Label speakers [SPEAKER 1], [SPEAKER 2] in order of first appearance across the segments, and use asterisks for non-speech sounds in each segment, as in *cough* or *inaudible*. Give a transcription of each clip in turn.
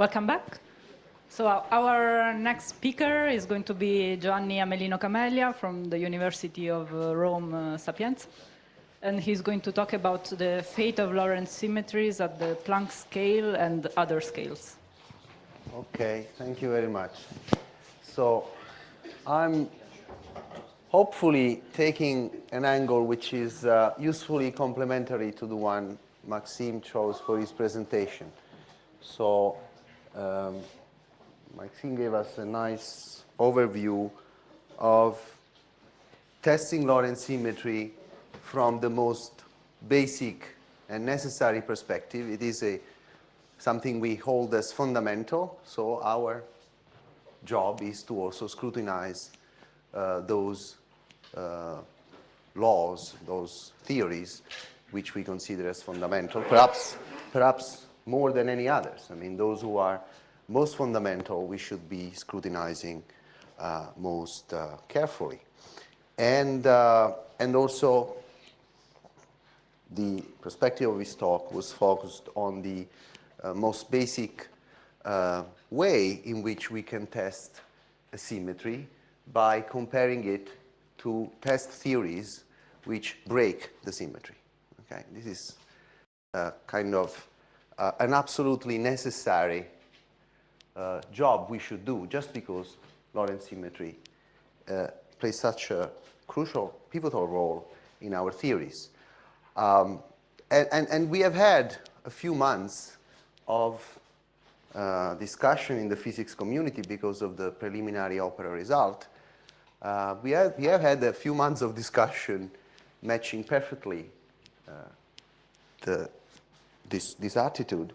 [SPEAKER 1] Welcome back. So our next speaker is going to be Giovanni Amelino Camelia from the University of uh, Rome uh, Sapienza. And he's going to talk about the fate of Lorentz symmetries at the Planck scale and other scales.
[SPEAKER 2] Okay, thank you very much. So I'm hopefully taking an angle which is uh, usefully complementary to the one Maxime chose for his presentation. So um, Maxime gave us a nice overview of testing Lorentz symmetry from the most basic and necessary perspective. It is a something we hold as fundamental, so our job is to also scrutinize uh, those uh, laws, those theories, which we consider as fundamental, perhaps, perhaps more than any others. I mean, those who are most fundamental, we should be scrutinizing uh, most uh, carefully. And, uh, and also, the perspective of his talk was focused on the uh, most basic uh, way in which we can test a symmetry by comparing it to test theories which break the symmetry. Okay, this is uh, kind of uh, an absolutely necessary uh, job we should do just because Lorentz symmetry uh, plays such a crucial, pivotal role in our theories. Um, and, and, and, we have had a few months of uh, discussion in the physics community because of the preliminary OPERA result. Uh, we, have, we have had a few months of discussion matching perfectly the this, this attitude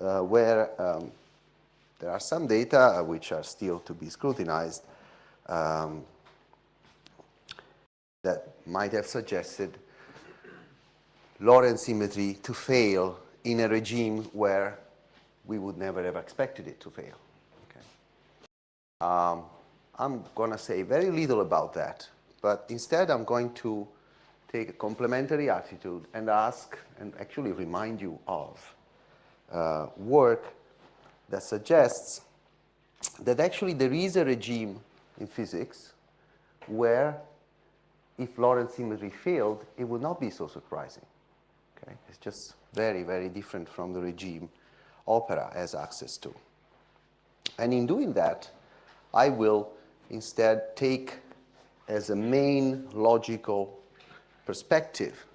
[SPEAKER 2] uh, where um, there are some data uh, which are still to be scrutinized um, that might have suggested Lorentz symmetry to fail in a regime where we would never have expected it to fail. Okay. Um, I'm going to say very little about that, but instead I'm going to take a complementary attitude and ask and actually remind you of uh, work that suggests that actually there is a regime in physics where if Lorentz symmetry failed, it would not be so surprising. Okay? It's just very, very different from the regime OPERA has access to. And in doing that, I will instead take as a main logical perspective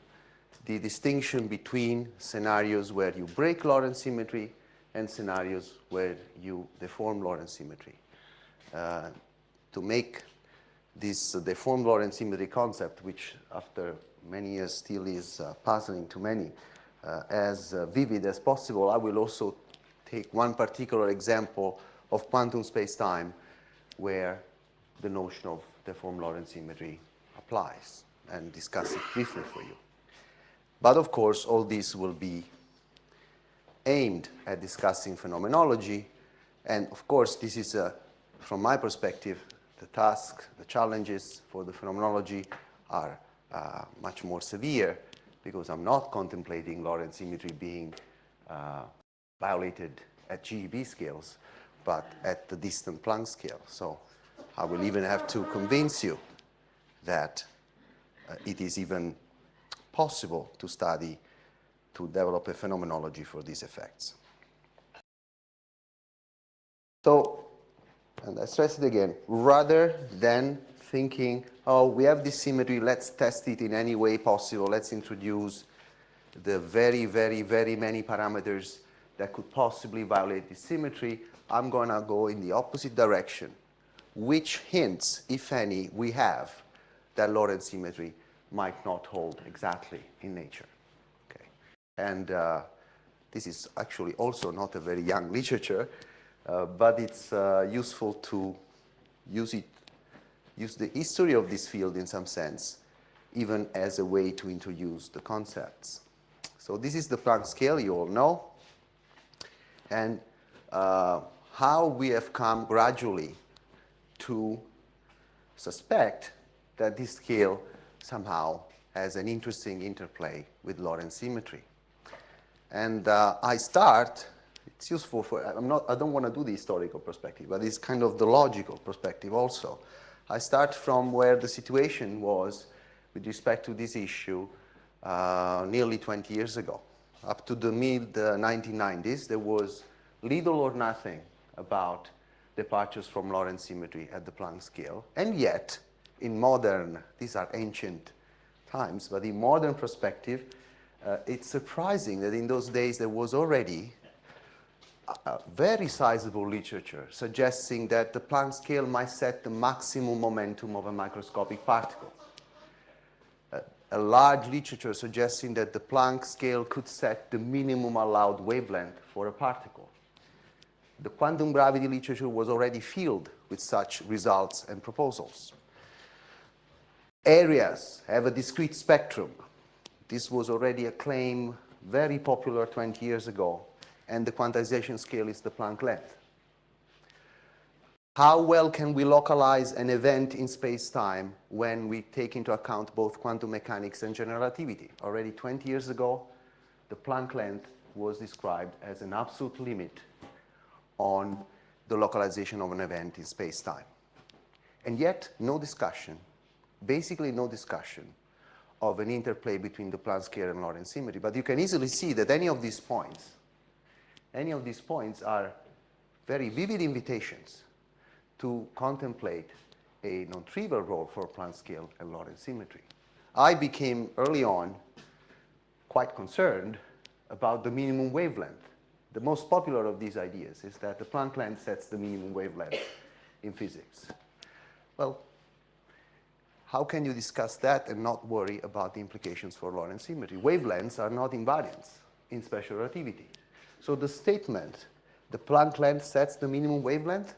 [SPEAKER 2] the distinction between scenarios where you break Lorentz symmetry and scenarios where you deform Lorentz symmetry. Uh, to make this uh, deformed Lorentz symmetry concept, which after many years still is uh, puzzling to many, uh, as uh, vivid as possible, I will also take one particular example of quantum space-time where the notion of deformed Lorentz symmetry applies and discuss it briefly for you. But of course, all this will be aimed at discussing phenomenology. And of course, this is, a, from my perspective, the task, the challenges for the phenomenology are uh, much more severe because I'm not contemplating Lorentz symmetry being uh, violated at GeV scales, but at the distant Planck scale. So I will even have to convince you that Uh, it is even possible to study, to develop a phenomenology for these effects. So, and I stress it again, rather than thinking, oh, we have this symmetry, let's test it in any way possible, let's introduce the very, very, very many parameters that could possibly violate this symmetry, I'm going to go in the opposite direction. Which hints, if any, we have that Lorentz symmetry might not hold exactly in nature. Okay. And uh, this is actually also not a very young *laughs* literature, uh, but it's uh, useful to use it, use the history of this field in some sense, even as a way to introduce the concepts. So this is the Planck scale, you all know, and uh, how we have come gradually to suspect that this scale somehow has an interesting interplay with Lorentz symmetry. And uh, I start it's useful for, I'm not, I don't want to do the historical perspective, but it's kind of the logical perspective also. I start from where the situation was with respect to this issue uh, nearly 20 years ago. Up to the mid-1990s, there was little or nothing about departures from Lorentz symmetry at the Planck scale. And yet, in modern, these are ancient times, but in modern perspective, uh, it's surprising that in those days there was already a very sizable literature suggesting that the Planck scale might set the maximum momentum of a microscopic particle. A, a large literature suggesting that the Planck scale could set the minimum allowed wavelength for a particle. The quantum gravity literature was already filled with such results and proposals. Areas have a discrete spectrum. This was already a claim very popular 20 years ago and the quantization scale is the Planck length. How well can we localize an event in space-time when we take into account both quantum mechanics and general relativity? Already 20 years ago, the Planck length was described as an absolute limit on the localization of an event in space-time. And yet, no discussion, basically no discussion of an interplay between the Planck scale and Lorentz symmetry. But you can easily see that any of these points any of these points are very vivid invitations to contemplate a non-trivial role for Planck scale and Lorentz symmetry. I became early on quite concerned about the minimum wavelength. The most popular of these ideas is that the Planck length sets the minimum wavelength in physics. Well, how can you discuss that and not worry about the implications for Lorentz symmetry? Wavelengths are not invariants in special relativity. So the statement, the Planck length sets the minimum wavelength,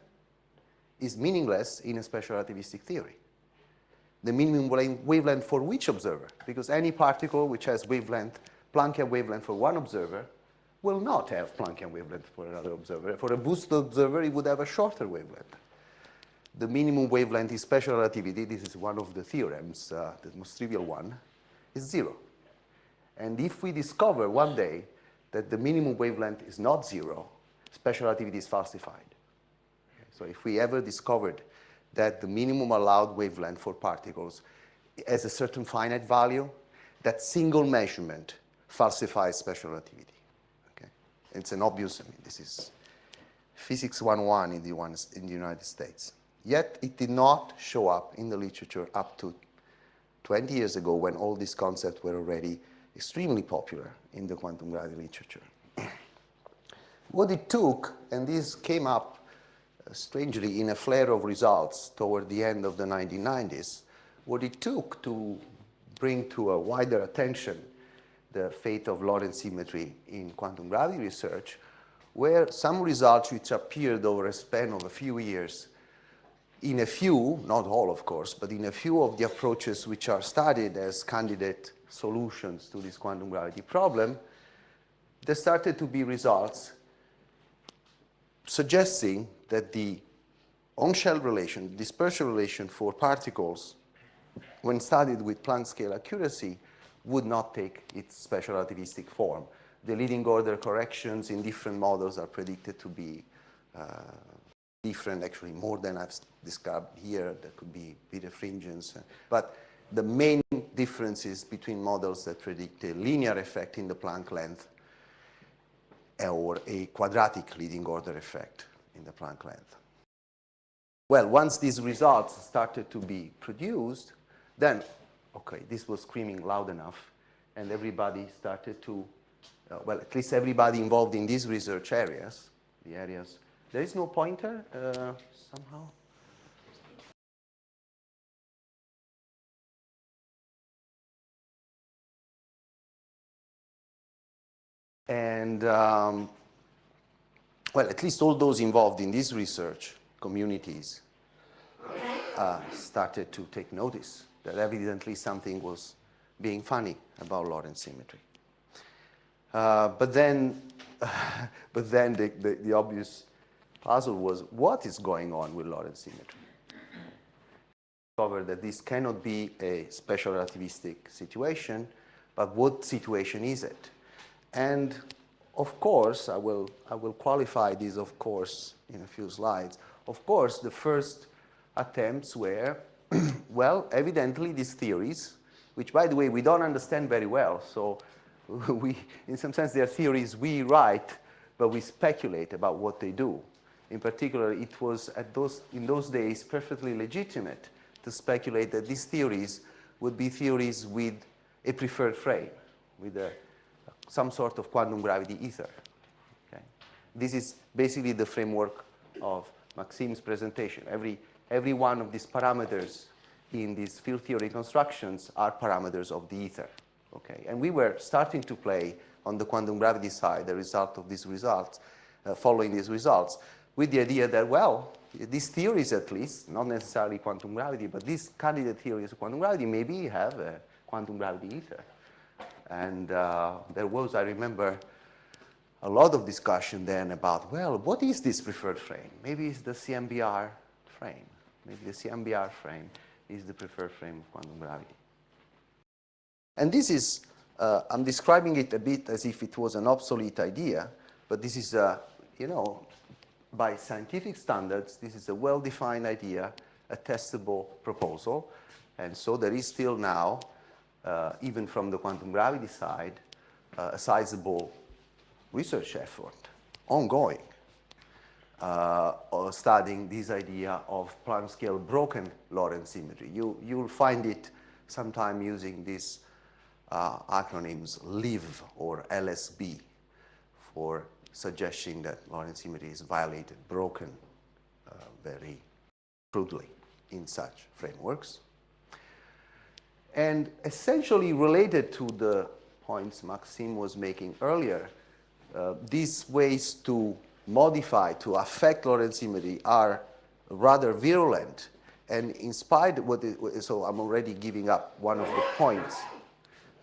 [SPEAKER 2] is meaningless in a special relativistic theory. The minimum wavelength for which observer? Because any particle which has wavelength, Planckian wavelength for one observer, will not have Planckian wavelength for another observer. For a boosted observer, it would have a shorter wavelength. The minimum wavelength in special relativity, this is one of the theorems, uh, the most trivial one, is zero. And if we discover one day that the minimum wavelength is not zero, special relativity is falsified. So if we ever discovered that the minimum allowed wavelength for particles has a certain finite value, that single measurement falsifies special relativity. Okay? It's an obvious, I mean, this is physics 101 in the, in the United States. Yet it did not show up in the literature up to 20 years ago when all these concepts were already extremely popular in the quantum gravity literature. *clears throat* what it took, and this came up uh, strangely in a flare of results toward the end of the 1990s, what it took to bring to a wider attention the fate of Lorentz symmetry in quantum gravity research were some results which appeared over a span of a few years in a few, not all of course, but in a few of the approaches which are studied as candidate solutions to this quantum gravity problem, there started to be results suggesting that the on-shell relation, dispersion relation for particles, when studied with Planck scale accuracy, would not take its special relativistic form. The leading order corrections in different models are predicted to be uh, different, actually more than I've described here. There could be birefringence. But the main differences between models that predict a linear effect in the Planck length or a quadratic leading order effect in the Planck length. Well, once these results started to be produced, then, okay, this was screaming loud enough, and everybody started to, uh, well, at least everybody involved in these research areas, the areas, there is no pointer uh, somehow? And, um, well, at least all those involved in this research communities uh, started to take notice that evidently something was being funny about Lorentz symmetry. Uh, but then, *laughs* but then the, the, the, obvious puzzle was what is going on with Lorentz symmetry? Discovered that this cannot be a special relativistic situation, but what situation is it? And of course, I will, I will qualify this of course in a few slides. Of course, the first attempts were, *clears throat* well, evidently these theories, which by the way, we don't understand very well. So *laughs* we, in some sense, they are theories we write, but we speculate about what they do. In particular, it was at those, in those days perfectly legitimate to speculate that these theories would be theories with a preferred frame, with a, some sort of quantum gravity ether. Okay? This is basically the framework of Maxim's presentation. Every, every one of these parameters in these field theory constructions are parameters of the ether. Okay? And we were starting to play on the quantum gravity side, the result of these results, uh, following these results, with the idea that, well, these theories at least, not necessarily quantum gravity, but these candidate theories of quantum gravity maybe have a quantum gravity ether. And uh, there was, I remember, a lot of discussion then about, well, what is this preferred frame? Maybe it's the CMBR frame. Maybe the CMBR frame is the preferred frame of quantum gravity. And this is, uh, I'm describing it a bit as if it was an obsolete idea, but this is, a, you know, by scientific standards, this is a well-defined idea, a testable proposal. And so there is still now, uh, even from the quantum gravity side, uh, a sizable research effort ongoing uh, studying this idea of Planck scale broken Lorentz symmetry. You, you'll find it sometime using these uh, acronyms LIV or LSB for suggesting that Lorentz symmetry is violated, broken uh, very crudely in such frameworks. And essentially related to the points Maxime was making earlier, uh, these ways to modify, to affect Lorentz symmetry are rather virulent. And in spite of what, it, so I'm already giving up one of the points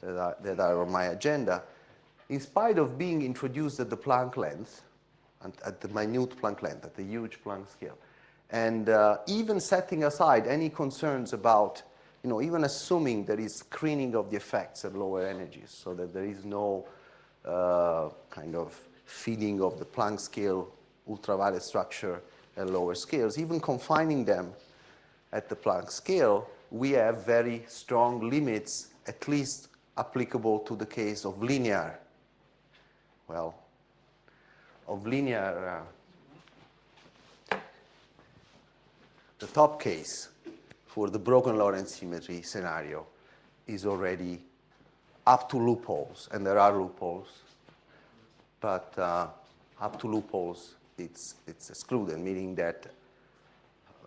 [SPEAKER 2] that are, that are on my agenda. In spite of being introduced at the Planck length, at the minute Planck length, at the huge Planck scale, and uh, even setting aside any concerns about, you know, even assuming there is screening of the effects at lower energies so that there is no uh, kind of feeding of the Planck scale ultraviolet structure at lower scales, even confining them at the Planck scale, we have very strong limits, at least applicable to the case of linear, well, of linear, uh, the top case for the broken Lorentz symmetry scenario is already up to loopholes, and there are loopholes, but uh, up to loopholes, it's, it's excluded, meaning that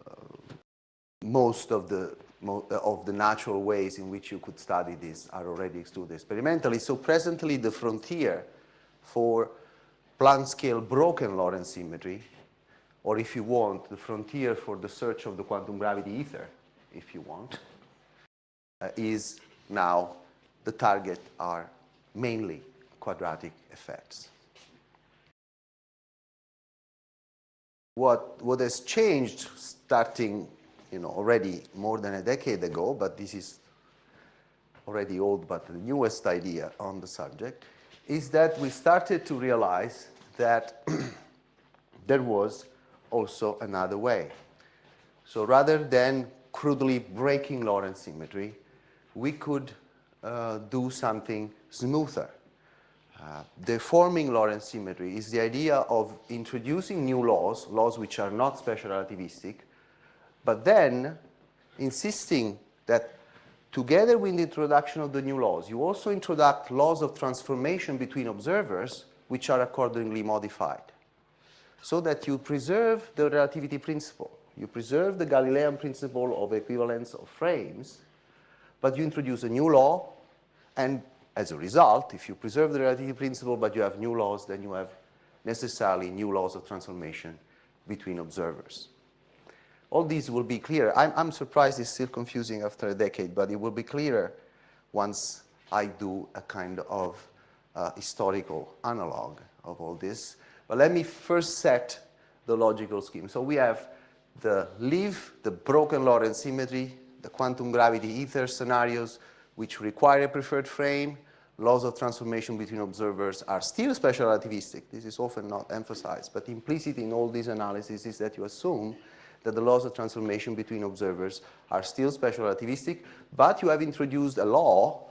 [SPEAKER 2] uh, most of the of the natural ways in which you could study this are already excluded experimentally. So presently the frontier for Planck scale broken Lorentz symmetry, or if you want, the frontier for the search of the quantum gravity ether, if you want, uh, is now the target are mainly quadratic effects. What, what has changed starting you know, already more than a decade ago, but this is already old, but the newest idea on the subject, is that we started to realize that *clears throat* there was also another way. So rather than crudely breaking Lorentz symmetry, we could uh, do something smoother. Uh, deforming Lorentz symmetry is the idea of introducing new laws, laws which are not special relativistic, but then insisting that together with the introduction of the new laws, you also introduce laws of transformation between observers which are accordingly modified so that you preserve the relativity principle. You preserve the Galilean principle of equivalence of frames, but you introduce a new law, and as a result, if you preserve the relativity principle but you have new laws, then you have necessarily new laws of transformation between observers. All these will be clear. I'm, I'm surprised it's still confusing after a decade, but it will be clearer once I do a kind of uh, historical analog of all this. But let me first set the logical scheme. So we have the LIV, the broken Lorentz symmetry, the quantum gravity ether scenarios, which require a preferred frame, laws of transformation between observers are still special relativistic. This is often not emphasized, but implicit in all these analyses is that you assume that the laws of transformation between observers are still special relativistic, but you have introduced a law,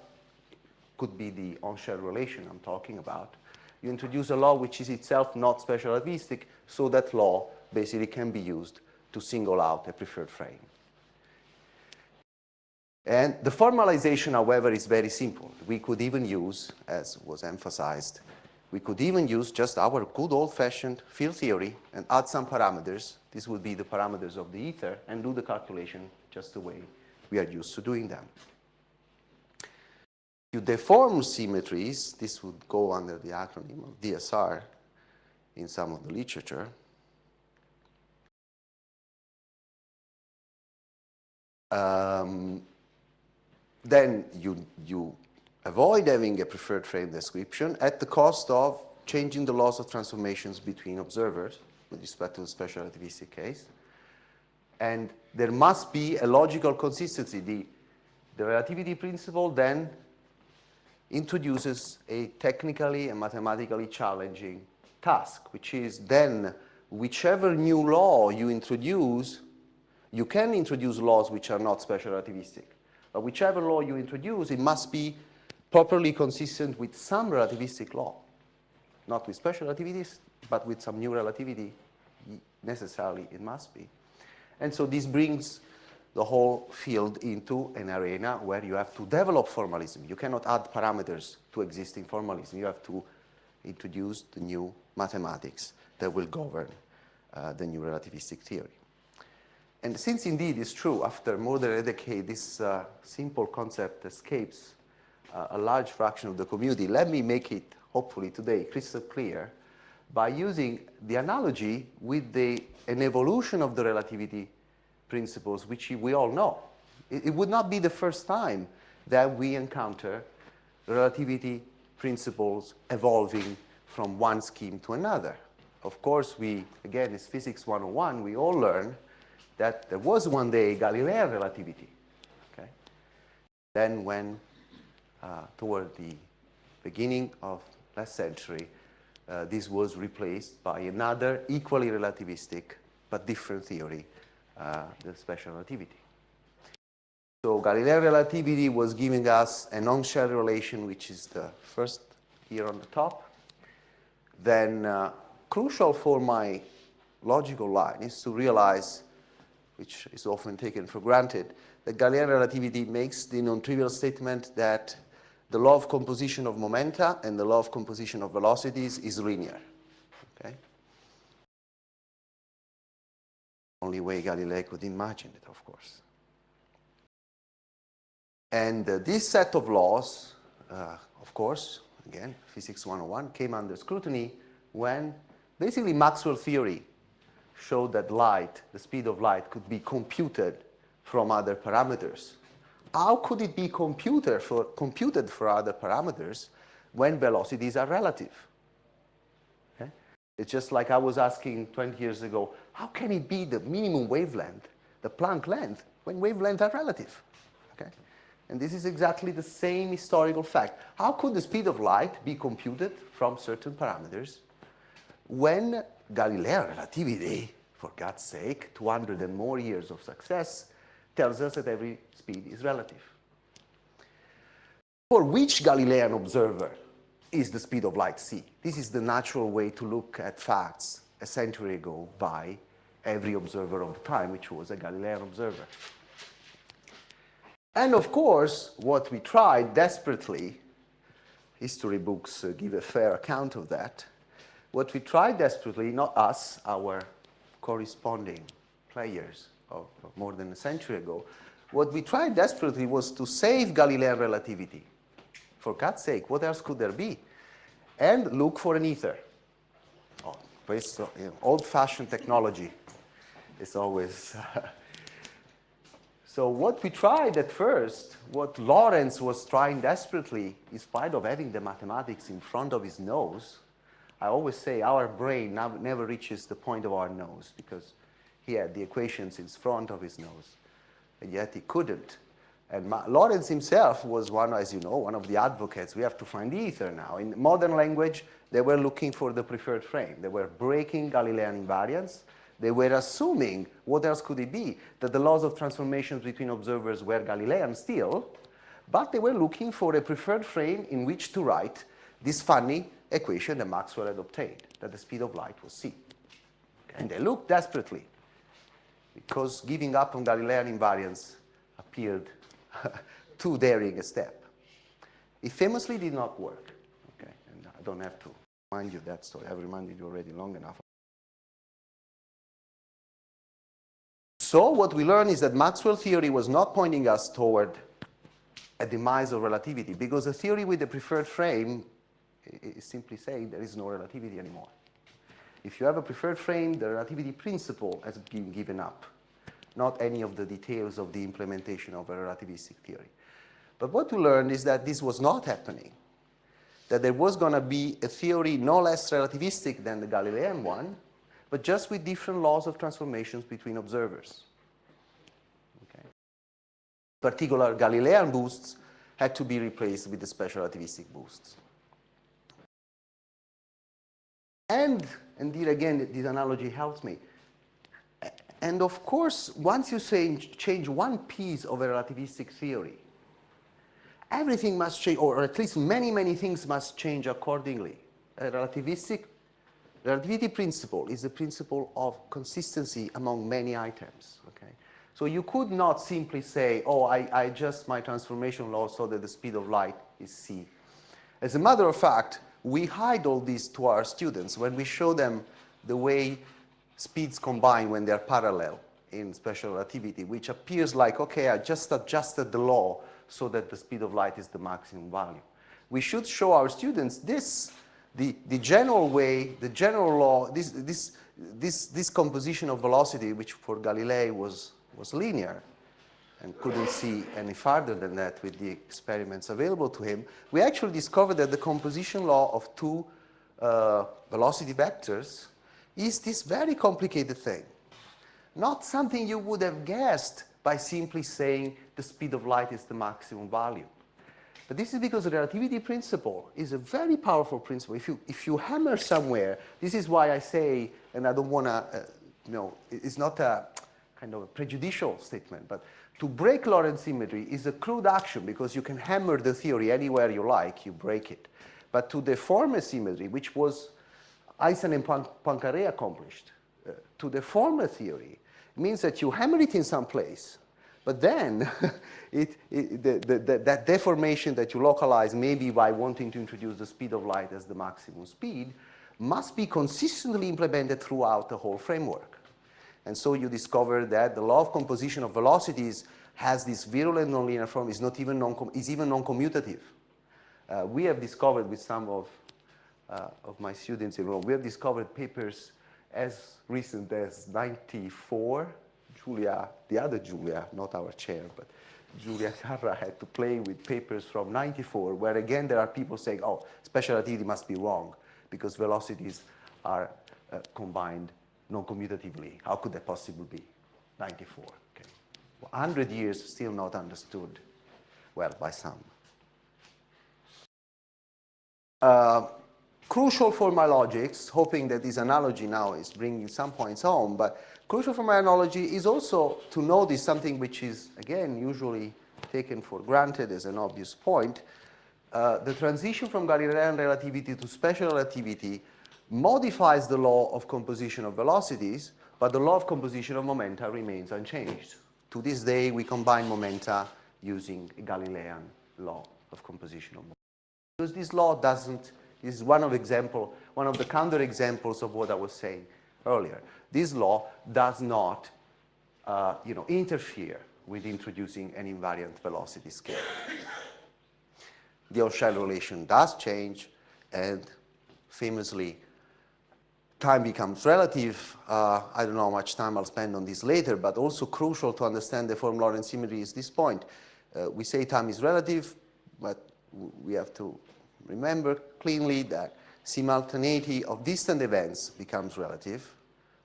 [SPEAKER 2] could be the on-shell relation I'm talking about, you introduce a law which is itself not special relativistic, so that law basically can be used to single out a preferred frame. And the formalization, however, is very simple. We could even use, as was emphasized, we could even use just our good old-fashioned field theory and add some parameters. This would be the parameters of the ether and do the calculation just the way we are used to doing them. To deform symmetries, this would go under the acronym of DSR in some of the literature. Um, then you, you avoid having a preferred frame description at the cost of changing the laws of transformations between observers with respect to the special relativistic case. And there must be a logical consistency. The, the relativity principle then introduces a technically and mathematically challenging task, which is then whichever new law you introduce, you can introduce laws which are not special relativistic. But whichever law you introduce, it must be properly consistent with some relativistic law. Not with special relativities, but with some new relativity, necessarily it must be. And so this brings the whole field into an arena where you have to develop formalism. You cannot add parameters to existing formalism. You have to introduce the new mathematics that will govern uh, the new relativistic theory. And since indeed it's true, after more than a decade, this uh, simple concept escapes uh, a large fraction of the community, let me make it, hopefully today, crystal clear by using the analogy with the, an evolution of the relativity principles, which we all know. It, it would not be the first time that we encounter relativity principles evolving from one scheme to another. Of course, we, again, it's physics 101, we all learn that there was one day Galilean relativity. Okay? Then when, uh, toward the beginning of last century, uh, this was replaced by another equally relativistic but different theory, uh, the special relativity. So Galilean relativity was giving us an on-shell relation, which is the first here on the top. Then uh, crucial for my logical line is to realize which is often taken for granted, that Galilean relativity makes the non-trivial statement that the law of composition of momenta and the law of composition of velocities is linear. Okay? Only way Galileo could imagine it, of course. And uh, this set of laws, uh, of course, again, physics 101, came under scrutiny when basically Maxwell theory showed that light, the speed of light, could be computed from other parameters. How could it be computed for, computed for other parameters when velocities are relative? Okay? It's just like I was asking 20 years ago, how can it be the minimum wavelength, the Planck length, when wavelengths are relative? Okay? And this is exactly the same historical fact. How could the speed of light be computed from certain parameters when Galilean relativity, for God's sake, 200 and more years of success, tells us that every speed is relative. For which Galilean observer is the speed of light c? This is the natural way to look at facts a century ago by every observer of the time, which was a Galilean observer. And of course, what we tried desperately, history books uh, give a fair account of that, what we tried desperately, not us, our corresponding players of, more than a century ago, what we tried desperately was to save Galilean relativity. For God's sake, what else could there be? And look for an ether. Oh, you know, old-fashioned technology is always... *laughs* so what we tried at first, what Lorentz was trying desperately, in spite of having the mathematics in front of his nose, I always say our brain never reaches the point of our nose because he had the equations in front of his nose, and yet he couldn't And Ma Lorentz himself was one, as you know, one of the advocates. We have to find ether now. In modern language, they were looking for the preferred frame. They were breaking Galilean invariance. They were assuming, what else could it be, that the laws of transformations between observers were Galilean still, but they were looking for a preferred frame in which to write this funny equation that Maxwell had obtained, that the speed of light was c. And they looked desperately, because giving up on Galilean invariance appeared *laughs* too daring a step. It famously did not work. Okay, and I don't have to remind you that story. I've reminded you already long enough. So what we learned is that Maxwell theory was not pointing us toward a demise of relativity because a theory with a preferred frame is simply saying there is no relativity anymore. If you have a preferred frame, the relativity principle has been given up, not any of the details of the implementation of a relativistic theory. But what we learned is that this was not happening, that there was going to be a theory no less relativistic than the Galilean one, but just with different laws of transformations between observers. Okay. Particular Galilean boosts had to be replaced with the special relativistic boosts. And indeed, again, this analogy helps me. And of course, once you say change one piece of a relativistic theory, everything must change, or at least many, many things must change accordingly. A relativistic relativity principle is the principle of consistency among many items. Okay? So you could not simply say, oh, I, I adjust my transformation law so that the speed of light is c. As a matter of fact, we hide all this to our students when we show them the way speeds combine when they're parallel in special relativity, which appears like, okay, I just adjusted the law so that the speed of light is the maximum value. We should show our students this the, the general way, the general law, this, this, this, this composition of velocity, which for Galilei was, was linear, and couldn't see any farther than that with the experiments available to him, we actually discovered that the composition law of two uh, velocity vectors is this very complicated thing. Not something you would have guessed by simply saying the speed of light is the maximum value. But this is because the relativity principle is a very powerful principle. If you, if you hammer somewhere, this is why I say, and I don't want to, uh, you know, it's not a kind of a prejudicial statement, but to break Lorentz symmetry is a crude action because you can hammer the theory anywhere you like, you break it. But to deform a symmetry, which was Einstein and Poincaré accomplished, uh, to deform a theory means that you hammer it in some place, but then, *laughs* it, it, the, the, the, that deformation that you localize, maybe by wanting to introduce the speed of light as the maximum speed, must be consistently implemented throughout the whole framework. And so you discover that the law of composition of velocities has this virulent nonlinear form, is not even non is even non-commutative. Uh, we have discovered with some of, uh, of my students in Rome, we have discovered papers as recent as 94 Julia, the other Julia, not our chair, but Julia Carra had to play with papers from 94, where again there are people saying, oh, special relativity must be wrong because velocities are uh, combined non-commutatively. How could that possibly be? 94, okay. 100 years still not understood well by some. Uh, crucial for my logics, hoping that this analogy now is bringing some points home, but Crucial for my analogy is also to notice something which is, again, usually taken for granted as an obvious point. Uh, the transition from Galilean relativity to special relativity modifies the law of composition of velocities, but the law of composition of momenta remains unchanged. To this day, we combine momenta using Galilean law of composition of momenta. Because this law doesn't, this is one of example, one of the counterexamples of what I was saying earlier. This law does not uh, you know, interfere with introducing an invariant velocity scale. The on-shell relation does change, and famously, time becomes relative. Uh, I don't know how much time I'll spend on this later, but also crucial to understand deformed Lorentz symmetry is this point. Uh, we say time is relative, but we have to remember cleanly that simultaneity of distant events becomes relative.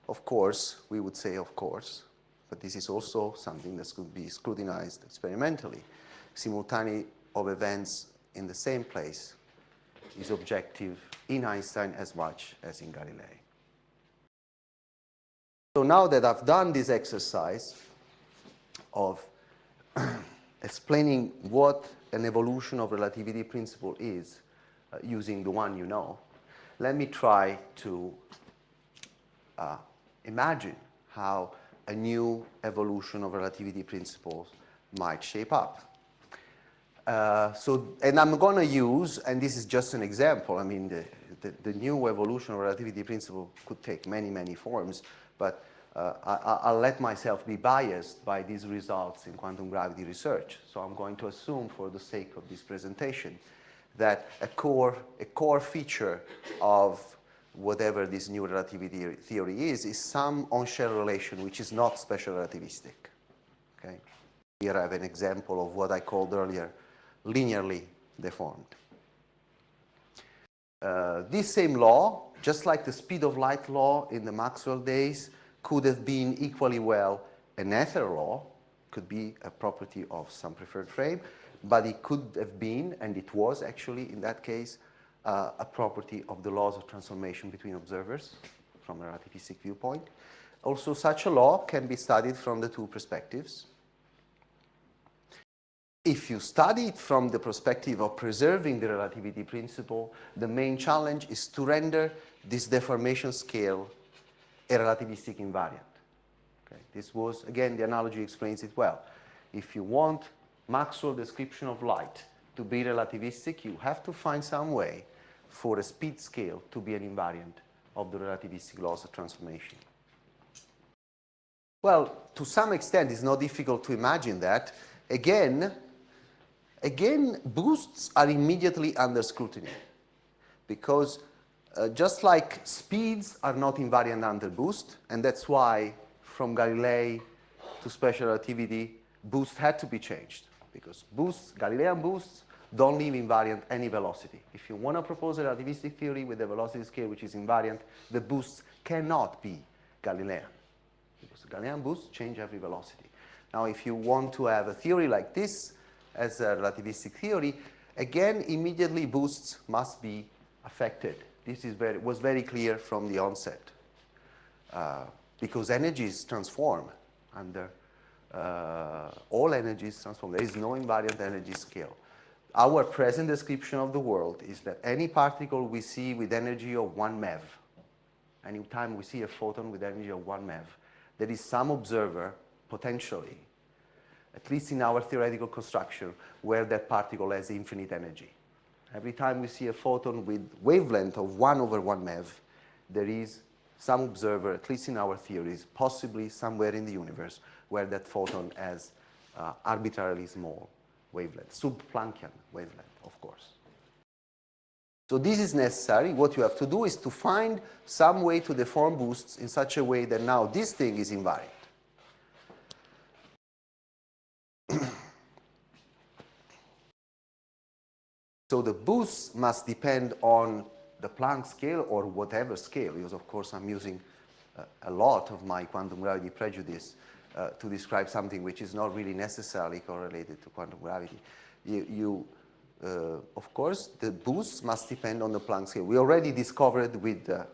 [SPEAKER 2] Of course, we would say of course. but this is also something that could be scrutinized experimentally. Simultaneity of events in the same place is objective in Einstein as much as in Galilei. So now that I've done this exercise of *clears throat* explaining what an evolution of relativity principle is uh, using the one you know, let me try to uh, imagine how a new evolution of relativity principles might shape up. Uh, so, and I'm going to use, and this is just an example, I mean, the, the, the, new evolution of relativity principle could take many, many forms, but uh, I, will let myself be biased by these results in quantum gravity research. So I'm going to assume for the sake of this presentation that a core, a core feature of whatever this new relativity theory is, is some on-shell relation which is not special relativistic. Okay? Here I have an example of what I called earlier linearly deformed. Uh, this same law, just like the speed of light law in the Maxwell days, could have been equally well an ether law, could be a property of some preferred frame, but it could have been, and it was actually in that case, uh, a property of the laws of transformation between observers from a relativistic viewpoint. Also, such a law can be studied from the two perspectives. If you study it from the perspective of preserving the relativity principle, the main challenge is to render this deformation scale a relativistic invariant. Okay. This was, again, the analogy explains it well. If you want Maxwell description of light to be relativistic, you have to find some way for a speed scale to be an invariant of the relativistic laws of transformation. Well, to some extent, it's not difficult to imagine that. Again, Again, boosts are immediately under scrutiny because uh, just like speeds are not invariant under boost, and that's why from Galilei to special relativity, boost had to be changed because boosts, Galilean boosts, don't leave invariant any velocity. If you want to propose a relativistic theory with a velocity scale which is invariant, the boosts cannot be Galilean because Galilean boosts change every velocity. Now, if you want to have a theory like this, as a relativistic theory, again, immediately boosts must be affected. This is very, was very clear from the onset uh, because energies transform under uh, all energies transform. There is no invariant energy scale. Our present description of the world is that any particle we see with energy of 1 MeV, any time we see a photon with energy of 1 MeV, there is some observer, potentially, at least in our theoretical construction, where that particle has infinite energy. Every time we see a photon with wavelength of 1 over 1 MeV, there is some observer, at least in our theories, possibly somewhere in the universe, where that photon has uh, arbitrarily small wavelength, sub-Planckian wavelength, of course. So this is necessary. What you have to do is to find some way to deform boosts in such a way that now this thing is invariant. So the boost must depend on the Planck scale or whatever scale, because of course I'm using uh, a lot of my quantum gravity prejudice uh, to describe something which is not really necessarily correlated to quantum gravity. You, you uh, of course, the boost must depend on the Planck scale. We already discovered with uh,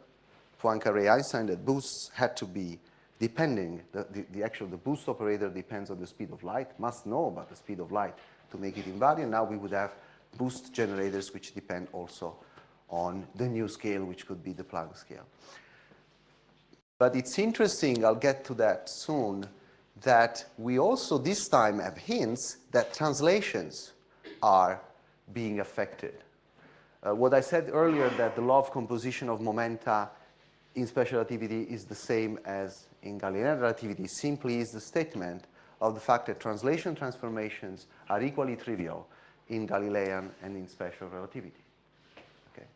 [SPEAKER 2] Poincare-Einstein that boosts had to be depending, the, the, the, actual, the boost operator depends on the speed of light, must know about the speed of light to make it invariant. Now we would have boost generators which depend also on the new scale, which could be the Planck scale. But it's interesting, I'll get to that soon, that we also this time have hints that translations are being affected. Uh, what I said earlier that the law of composition of momenta in special relativity is the same as in Galilean relativity simply is the statement of the fact that translation transformations are equally trivial in Galilean and in special relativity. Okay.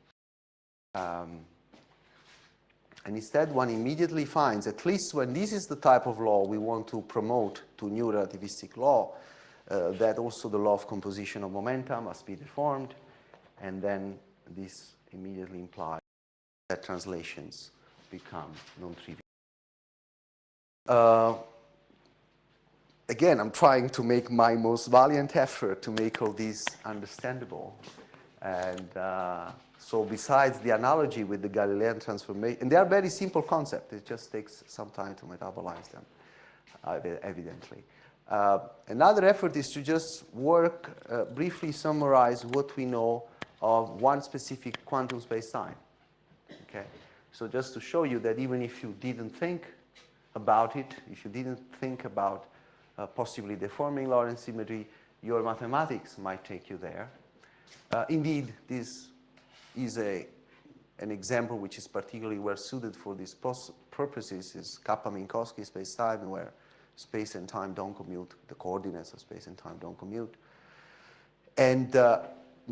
[SPEAKER 2] Um, and instead, one immediately finds, at least when this is the type of law we want to promote to new relativistic law, uh, that also the law of composition of momenta must be deformed, and then this immediately implies that translations become non-trivial. Uh, again, I'm trying to make my most valiant effort to make all these understandable. And uh, so besides the analogy with the Galilean transformation, and they are very simple concepts, it just takes some time to metabolize them, uh, evidently. Uh, another effort is to just work, uh, briefly summarize what we know of one specific quantum space-time. Okay? So just to show you that even if you didn't think about it, if you didn't think about uh, possibly deforming Lorentz symmetry, your mathematics might take you there. Uh, indeed, this is a, an example which is particularly well suited for these purposes is Kappa-Minkowski space-time where space and time don't commute, the coordinates of space and time don't commute. And uh,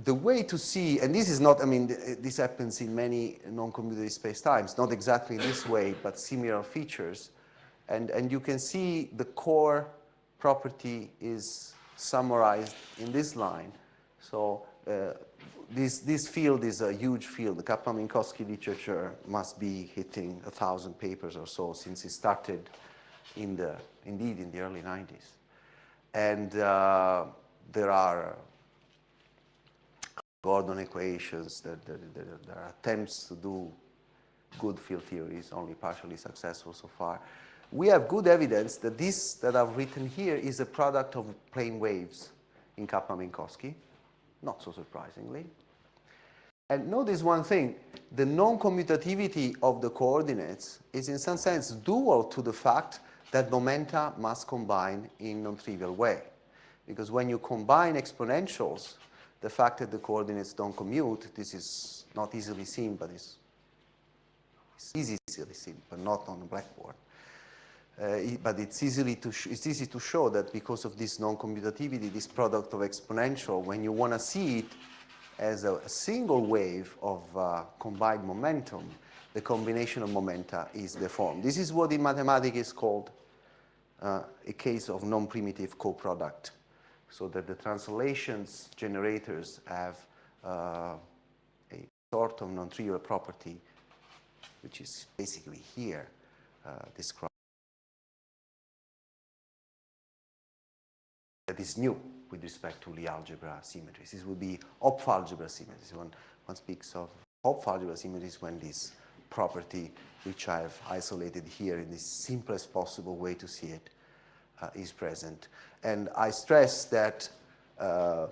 [SPEAKER 2] the way to see, and this is not, I mean, this happens in many non-commutative space-times, not exactly this way, but similar features. And, and you can see the core property is summarized in this line. So uh, this, this field is a huge field. The Kappa-Minkowski literature must be hitting a thousand papers or so since it started in the, indeed in the early 90s. And uh, there are Gordon equations, there, there, there, there, are attempts to do good field theories, only partially successful so far. We have good evidence that this that I've written here is a product of plane waves in Kappa-Minkowski, not so surprisingly. And notice one thing, the non-commutativity of the coordinates is in some sense dual to the fact that momenta must combine in non-trivial way. Because when you combine exponentials, the fact that the coordinates don't commute, this is not easily seen, but it's, it's easily seen, but not on the blackboard. Uh, but it's, easily to it's easy to show that because of this non-commutativity, this product of exponential, when you want to see it as a, a single wave of uh, combined momentum, the combination of momenta is deformed. This is what in mathematics is called uh, a case of non-primitive coproduct, so that the translations generators have uh, a sort of non-trivial property, which is basically here uh, described. That is new with respect to Lie algebra symmetries. This would be Hopf algebra symmetries. One, one speaks of Hopf algebra symmetries when this property, which I've isolated here in the simplest possible way to see it, uh, is present. And I stress that uh,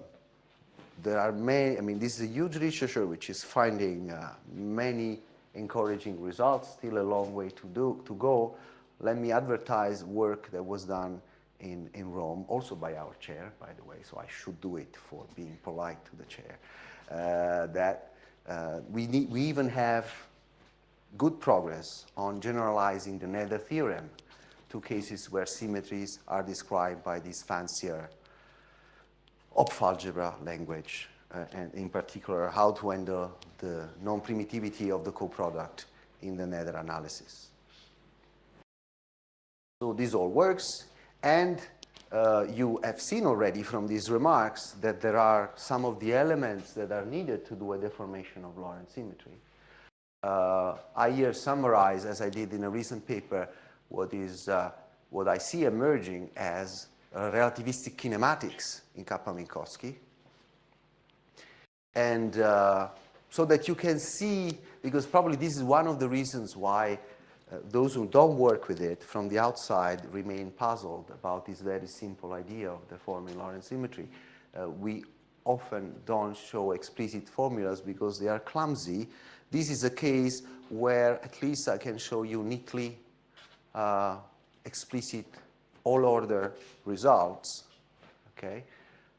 [SPEAKER 2] there are many, I mean, this is a huge literature which is finding uh, many encouraging results, still a long way to, do, to go. Let me advertise work that was done in, in Rome, also by our chair, by the way, so I should do it for being polite to the chair, uh, that uh, we, need, we even have good progress on generalizing the Noether theorem to cases where symmetries are described by this fancier Hopf algebra language, uh, and in particular how to handle the non-primitivity of the coproduct in the Noether analysis. So this all works, and uh, you have seen already from these remarks that there are some of the elements that are needed to do a deformation of Lorentz symmetry uh, I here summarize, as I did in a recent paper, what is uh, what I see emerging as uh, relativistic kinematics in Kappa-Minkowski. And uh, so that you can see, because probably this is one of the reasons why uh, those who don't work with it from the outside remain puzzled about this very simple idea of deforming Lorentz symmetry. Uh, we often don't show explicit formulas because they are clumsy this is a case where at least I can show you neatly uh, explicit all order results. Okay,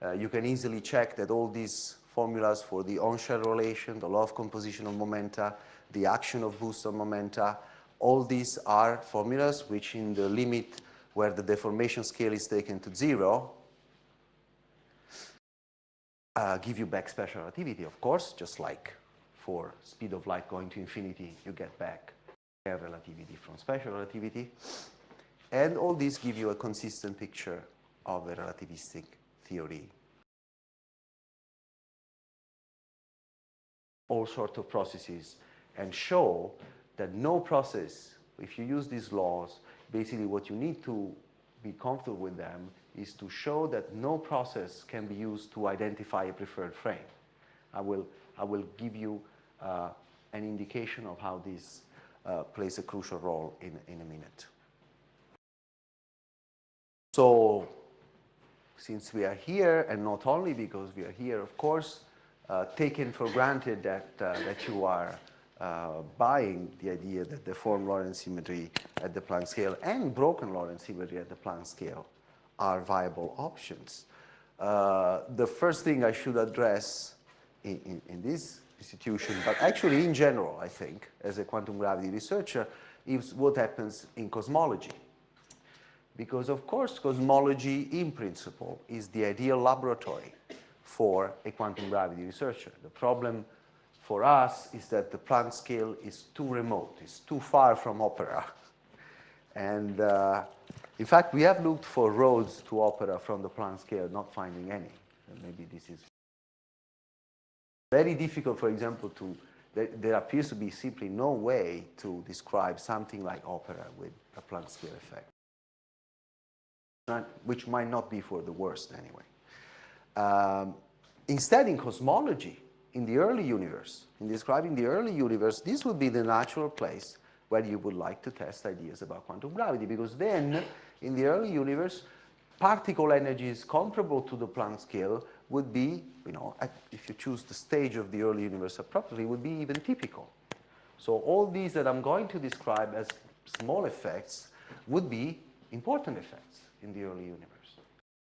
[SPEAKER 2] uh, You can easily check that all these formulas for the on-shell relation, the law of composition of momenta, the action of boost on momenta, all these are formulas which in the limit where the deformation scale is taken to zero uh, give you back special relativity, of course, just like for speed of light going to infinity, you get back relativity from special relativity. And all these give you a consistent picture of a relativistic theory. All sorts of processes and show that no process, if you use these laws, basically what you need to be comfortable with them is to show that no process can be used to identify a preferred frame. I will, I will give you uh, an indication of how this uh, plays a crucial role in, in a minute. So since we are here, and not only because we are here, of course, uh, taken for granted that, uh, that you are uh, buying the idea that deformed Lorentz symmetry at the Planck scale and broken Lorentz symmetry at the Planck scale are viable options. Uh, the first thing I should address in, in, in, this institution, but actually in general, I think, as a quantum gravity researcher, is what happens in cosmology. Because of course, cosmology in principle is the ideal laboratory for a quantum gravity researcher. The problem for us is that the Planck scale is too remote, it's too far from OPERA. And uh, in fact, we have looked for roads to OPERA from the Planck scale, not finding any. Maybe this is very difficult, for example, to, there, there, appears to be simply no way to describe something like OPERA with a Planck scale effect, which might not be for the worst anyway. Um, instead, in cosmology, in the early universe, in describing the early universe, this would be the natural place where you would like to test ideas about quantum gravity, because then, in the early universe, particle energies comparable to the Planck scale would be, you know, at, if you choose the stage of the early universe appropriately, would be even typical. So all these that I'm going to describe as small effects would be important effects in the early universe.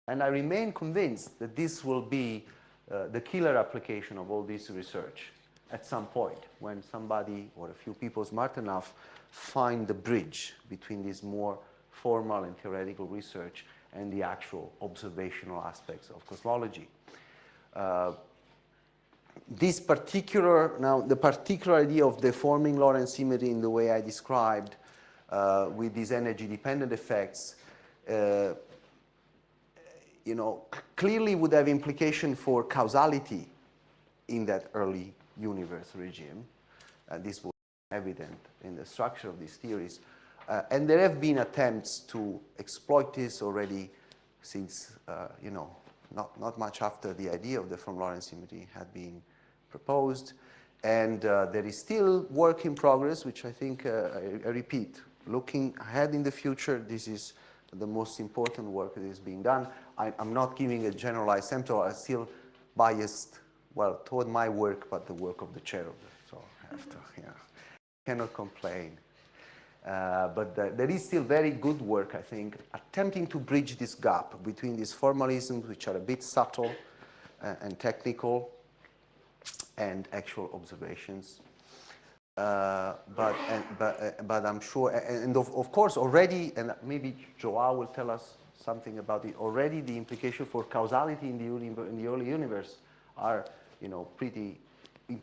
[SPEAKER 2] And I remain convinced that this will be uh, the killer application of all this research at some point when somebody or a few people smart enough find the bridge between this more formal and theoretical research and the actual observational aspects of cosmology. Uh, this particular, now the particular idea of deforming Lorentz symmetry in the way I described uh, with these energy dependent effects uh, you know, clearly would have implication for causality in that early universe regime. Uh, this was evident in the structure of these theories. Uh, and there have been attempts to exploit this already since, uh, you know, not, not much after the idea of deformed Lorentz symmetry had been proposed. And uh, there is still work in progress, which I think, uh, I, I repeat, looking ahead in the future, this is the most important work that is being done. I, am not giving a generalized sample. I'm still biased, well, toward my work, but the work of the chair of it. So I have to, yeah, cannot complain. Uh, but the, there is still very good work, I think, attempting to bridge this gap between these formalisms, which are a bit subtle uh, and technical, and actual observations. Uh, but, and, but, uh, but I'm sure, and of, of course already, and maybe Joao will tell us something about it, already the implication for causality in the, in the early universe are, you know, pretty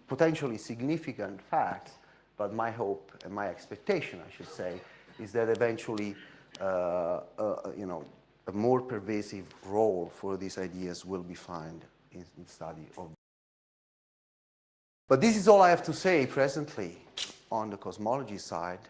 [SPEAKER 2] potentially significant facts, but my hope and my expectation, I should say, is that eventually, uh, uh, you know, a more pervasive role for these ideas will be found in, in study of. But this is all I have to say presently on the cosmology side.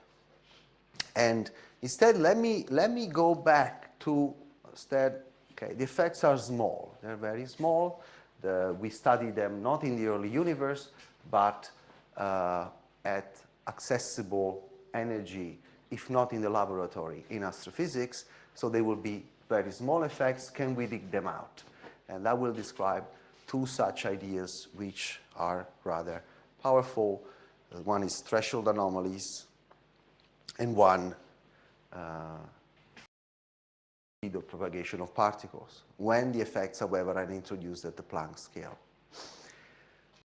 [SPEAKER 2] And instead, let me, let me go back to instead, okay, the effects are small. They're very small. The, we study them not in the early universe, but uh, at accessible energy, if not in the laboratory, in astrophysics. So they will be very small effects. Can we dig them out? And that will describe two such ideas which are rather powerful. One is threshold anomalies, and one uh, speed of propagation of particles, when the effects, however, are introduced at the Planck scale.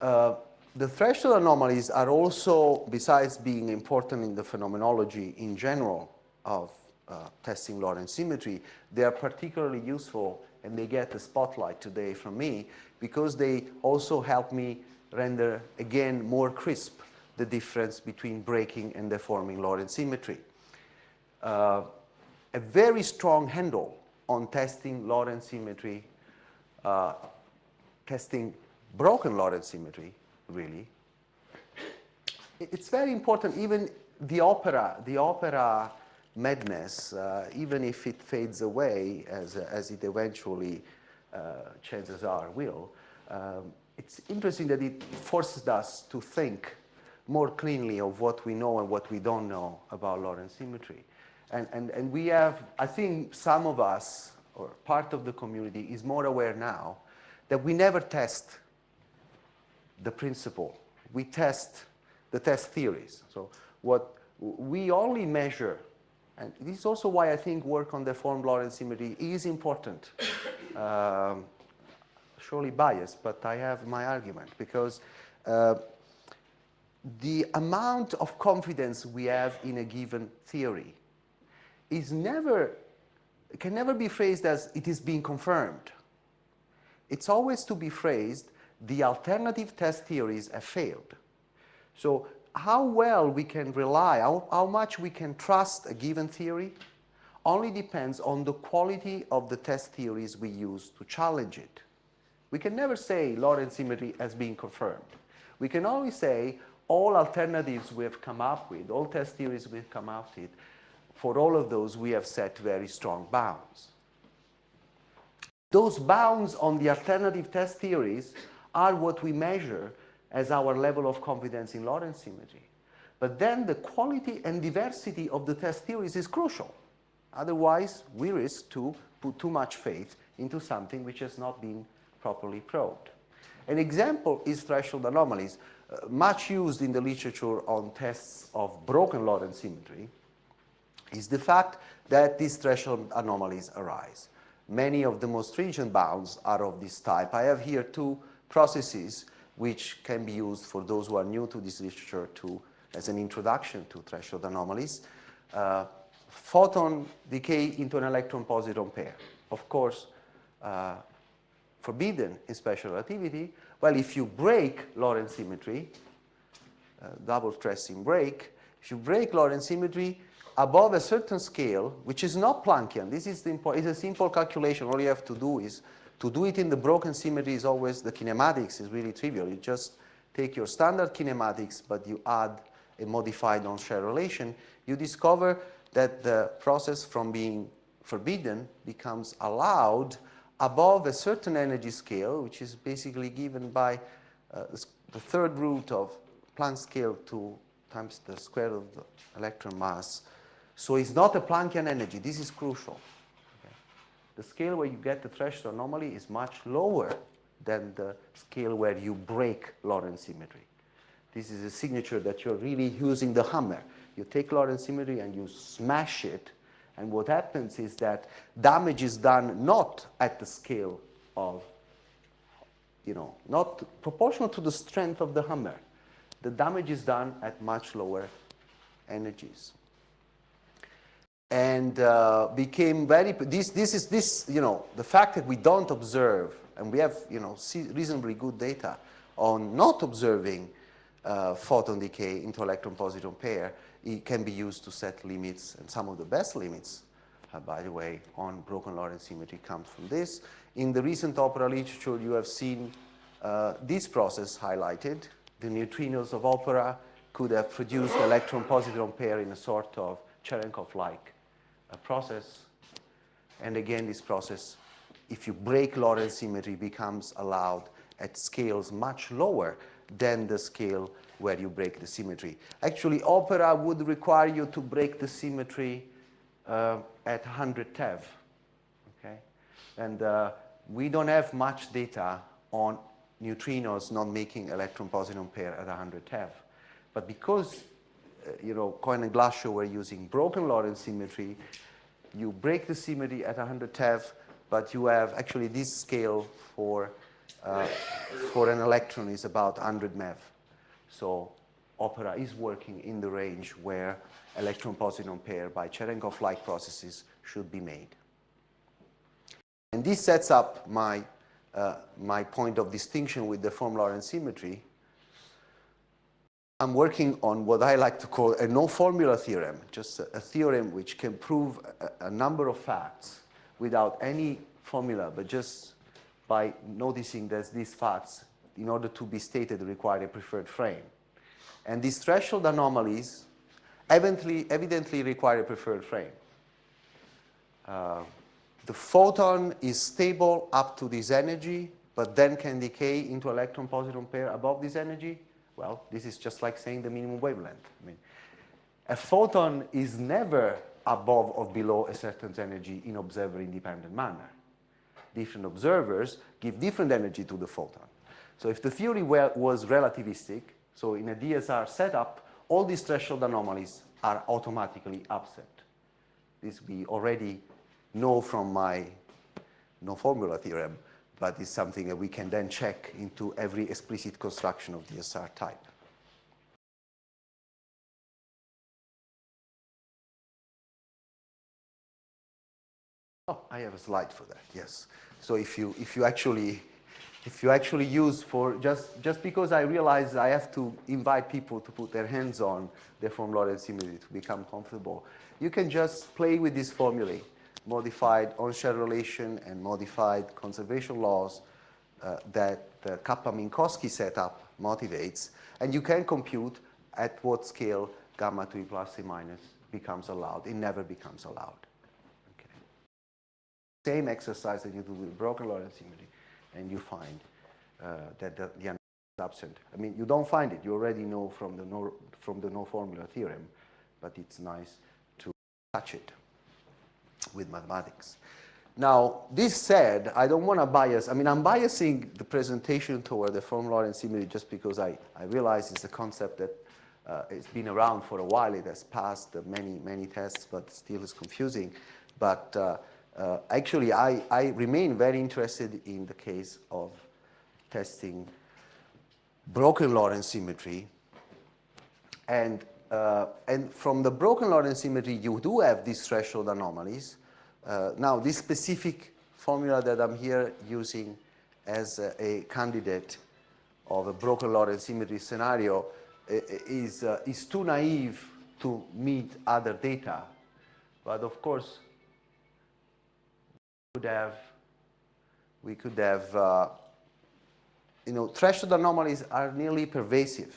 [SPEAKER 2] Uh, the threshold anomalies are also, besides being important in the phenomenology in general of uh, testing Lorentz symmetry, they are particularly useful and they get the spotlight today from me because they also help me render, again, more crisp the difference between breaking and deforming Lorentz symmetry. Uh, a very strong handle on testing Lorentz symmetry, uh, testing broken Lorentz symmetry, really. It's very important, even the OPERA, the OPERA madness, uh, even if it fades away as, as it eventually, uh, chances are, will. Um, it's interesting that it forces us to think more cleanly of what we know and what we don't know about Lorentz symmetry. And, and, and we have, I think some of us, or part of the community, is more aware now that we never test the principle. We test the test theories. So what we only measure, and this is also why I think work on deformed Lorentz symmetry is important. *coughs* Um, surely biased, but I have my argument because uh, the amount of confidence we have in a given theory is never, can never be phrased as it is being confirmed. It's always to be phrased, the alternative test theories have failed. So how well we can rely, how, how much we can trust a given theory only depends on the quality of the test theories we use to challenge it. We can never say Lorentz symmetry has been confirmed. We can only say all alternatives we have come up with, all test theories we've come up with, for all of those we have set very strong bounds. Those bounds on the alternative test theories are what we measure as our level of confidence in Lorentz symmetry. But then the quality and diversity of the test theories is crucial. Otherwise, we risk to put too much faith into something which has not been properly probed. An example is threshold anomalies, uh, much used in the literature on tests of broken Lorentz symmetry, is the fact that these threshold anomalies arise. Many of the most stringent bounds are of this type. I have here two processes which can be used for those who are new to this literature to, as an introduction to threshold anomalies. Uh, photon decay into an electron-positron pair. Of course, uh, forbidden in special relativity. Well, if you break Lorentz symmetry, uh, double stressing break, if you break Lorentz symmetry, above a certain scale, which is not Planckian, this is, the is a simple calculation. All you have to do is to do it in the broken symmetry is always the kinematics is really trivial. You just take your standard kinematics, but you add a modified on-shell relation. You discover that the process from being forbidden becomes allowed above a certain energy scale, which is basically given by uh, the third root of Planck scale 2 times the square of the electron mass so it's not a Planckian energy. This is crucial. Okay. The scale where you get the threshold anomaly is much lower than the scale where you break Lorentz symmetry. This is a signature that you're really using the hammer. You take Lorentz symmetry and you smash it, and what happens is that damage is done not at the scale of, you know, not proportional to the strength of the hammer. The damage is done at much lower energies and uh, became very, this, this is this, you know, the fact that we don't observe, and we have, you know, reasonably good data on not observing uh, photon decay into electron-positron pair, it can be used to set limits, and some of the best limits, uh, by the way, on broken Lorentz symmetry comes from this. In the recent OPERA literature, you have seen uh, this process highlighted. The neutrinos of OPERA could have produced electron-positron pair in a sort of Cherenkov-like a process. And again, this process, if you break Lorentz symmetry, becomes allowed at scales much lower than the scale where you break the symmetry. Actually, OPERA would require you to break the symmetry uh, at 100 TeV, okay? And uh, we don't have much data on neutrinos not making electron-positron pair at 100 TeV. But because you know, Cohen and Glashow were using broken Lorentz symmetry. You break the symmetry at 100 TeV, but you have actually this scale for, uh, for an electron is about 100 MeV. So OPERA is working in the range where electron-positron pair by Cherenkov-like processes should be made. And this sets up my, uh, my point of distinction with deformed Lorentz symmetry, I'm working on what I like to call a no-formula theorem, just a, a, theorem which can prove a, a, number of facts without any formula, but just by noticing that these facts, in order to be stated, require a preferred frame. And these threshold anomalies evidently, evidently require a preferred frame. Uh, the photon is stable up to this energy, but then can decay into electron-positron pair above this energy. Well, this is just like saying the minimum wavelength. I mean, a photon is never above or below a certain energy in observer-independent manner. Different observers give different energy to the photon. So if the theory was relativistic, so in a DSR setup, all these threshold anomalies are automatically upset. This we already know from my no formula theorem, but it's something that we can then check into every explicit construction of DSR type. Oh, I have a slide for that, yes. So if you, if you actually if you actually use for just just because I realize I have to invite people to put their hands on deformed Lorentz symmetry to become comfortable, you can just play with this formulae, modified on-shell relation and modified conservation laws uh, that the Kappa-Minkowski setup motivates, and you can compute at what scale gamma 2 plus A minus becomes allowed. It never becomes allowed. Same exercise that you do with broken Lorentz symmetry and you find uh, that the, the is absent. I mean, you don't find it. You already know from the no, from the no formula theorem, but it's nice to touch it with mathematics. Now, this said, I don't want to bias. I mean, I'm biasing the presentation toward deformed Lorentz symmetry just because I, I realize it's a concept that uh, it's been around for a while. It has passed many, many tests, but still is confusing. But uh, uh, actually, I, I remain very interested in the case of testing broken Lorentz symmetry. And, uh, and from the broken Lorentz symmetry, you do have these threshold anomalies. Uh, now, this specific formula that I'm here using as a, a candidate of a broken Lorentz symmetry scenario is, uh, is too naive to meet other data. But of course, could have, we could have, uh, you know, threshold anomalies are nearly pervasive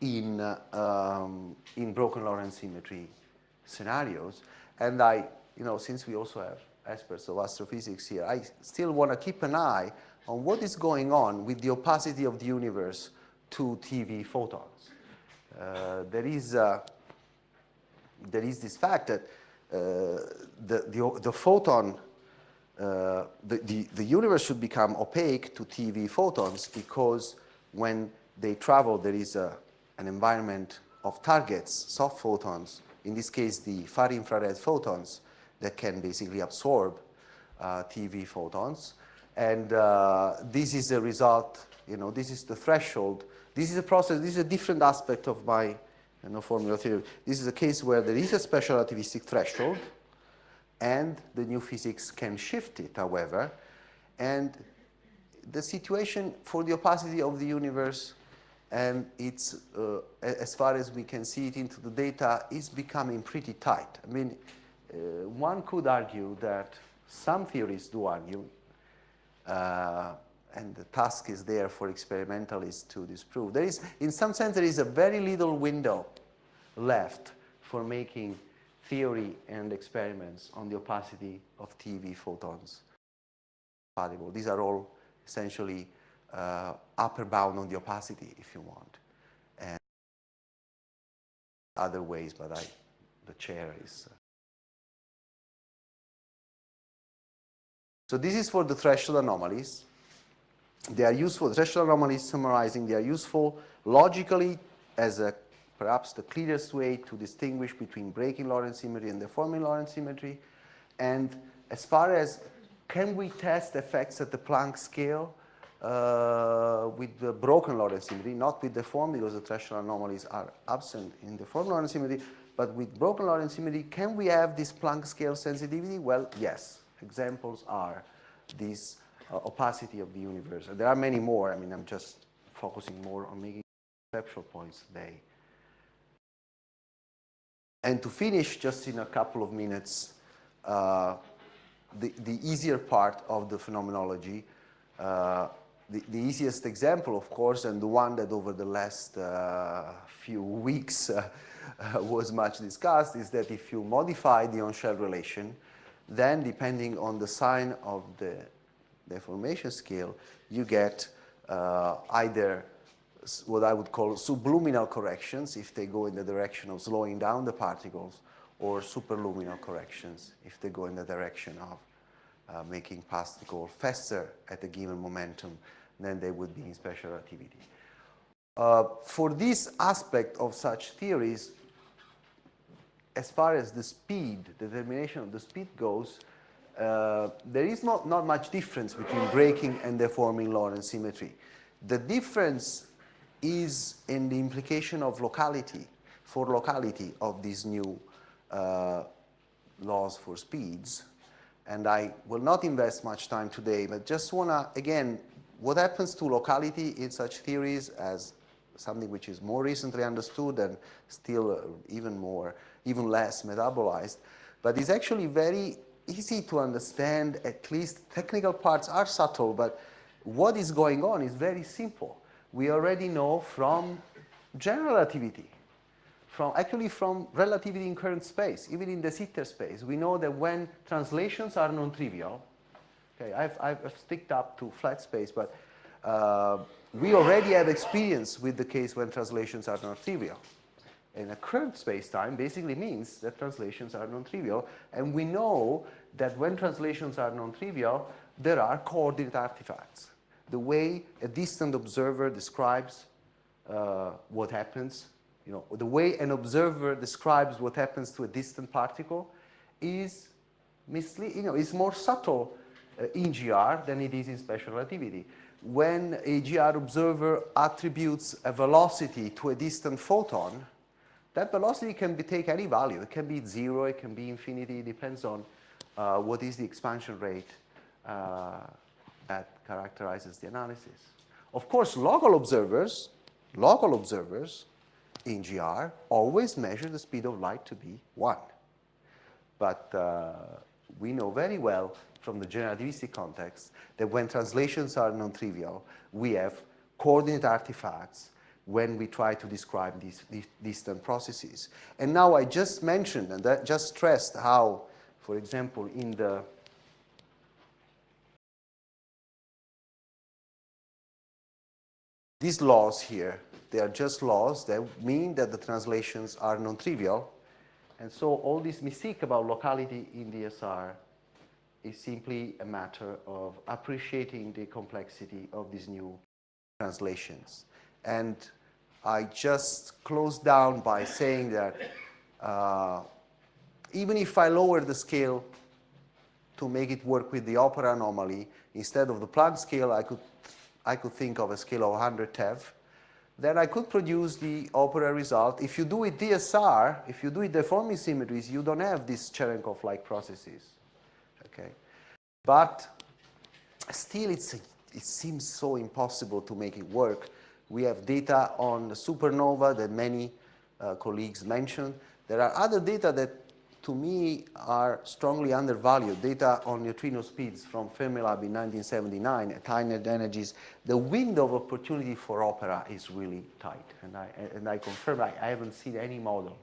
[SPEAKER 2] in, uh, um, in broken Lorentz symmetry scenarios. And I, you know, since we also have experts of astrophysics here, I still want to keep an eye on what is going on with the opacity of the universe to TeV photons. Uh, there is uh, there is this fact that uh, the, the, the photon uh, the, the, the, universe should become opaque to TeV photons because when they travel, there is a, an environment of targets, soft photons, in this case, the far infrared photons that can basically absorb uh, TeV photons. And uh, this is the result, you know, this is the threshold. This is a process, this is a different aspect of my you know, formula theory. This is a case where there is a special relativistic threshold, and the new physics can shift it, however. And the situation for the opacity of the universe and it's, uh, as far as we can see it into the data, is becoming pretty tight. I mean, uh, one could argue that some theories do argue, uh, and the task is there for experimentalists to disprove. There is, in some sense, there is a very little window left for making theory and experiments on the opacity of TeV photons. These are all essentially uh, upper bound on the opacity, if you want, and other ways, but I, the chair is. Uh... So this is for the threshold anomalies. They are useful, threshold anomalies summarizing, they are useful logically as a perhaps the clearest way to distinguish between breaking Lorentz symmetry and deforming Lorentz symmetry. And as far as can we test effects at the Planck scale uh, with the broken Lorentz symmetry, not with the deformed because the threshold anomalies are absent in the deformed Lorentz symmetry, but with broken Lorentz symmetry, can we have this Planck scale sensitivity? Well, yes. Examples are this uh, opacity of the universe. There are many more. I mean, I'm just focusing more on making conceptual points today. And to finish just in a couple of minutes, uh, the, the easier part of the phenomenology, uh, the, the, easiest example, of course, and the one that over the last uh, few weeks uh, *laughs* was much discussed, is that if you modify the on-shell relation, then depending on the sign of the deformation scale, you get uh, either what I would call subluminal corrections if they go in the direction of slowing down the particles, or superluminal corrections if they go in the direction of uh, making particles faster at a given momentum than they would be in special relativity. Uh, for this aspect of such theories, as far as the speed, the determination of the speed goes, uh, there is not, not much difference between breaking and deforming Lorentz symmetry. The difference is in the implication of locality, for locality of these new uh, laws for speeds. And I will not invest much time today, but just want to, again, what happens to locality in such theories as something which is more recently understood and still uh, even more, even less metabolized, but it's actually very easy to understand, at least technical parts are subtle, but what is going on is very simple. We already know from general relativity, from actually from relativity in current space, even in de Sitter space, we know that when translations are non-trivial, okay, I've, I've sticked up to flat space, but uh, we already have experience with the case when translations are non-trivial. And a current space-time basically means that translations are non-trivial, and we know that when translations are non-trivial, there are coordinate artifacts. The way a distant observer describes uh, what happens, you know, the way an observer describes what happens to a distant particle is you know, is more subtle uh, in GR than it is in special relativity. When a GR observer attributes a velocity to a distant photon, that velocity can be, take any value. It can be zero, it can be infinity, it depends on uh, what is the expansion rate uh, that characterizes the analysis. Of course, local observers, local observers in GR always measure the speed of light to be 1. But uh, we know very well from the generativistic context that when translations are non-trivial, we have coordinate artifacts when we try to describe these, these distant processes. And now I just mentioned and just stressed how, for example, in the these laws here, they are just laws that mean that the translations are non-trivial. And so all this mystique about locality in DSR is simply a matter of appreciating the complexity of these new translations. And I just close down by saying that uh, even if I lower the scale to make it work with the OPERA anomaly, instead of the Planck scale, I could, I could think of a scale of 100 TeV. Then I could produce the OPERA result. If you do it DSR, if you do it deforming symmetries, you don't have these Cherenkov-like processes. Okay, but still, it's a, it seems so impossible to make it work we have data on the supernova that many uh, colleagues mentioned. There are other data that, to me, are strongly undervalued, data on neutrino speeds from Fermilab in 1979 at high net energies. The window of opportunity for OPERA is really tight, and I, and I confirm I, I haven't seen any model.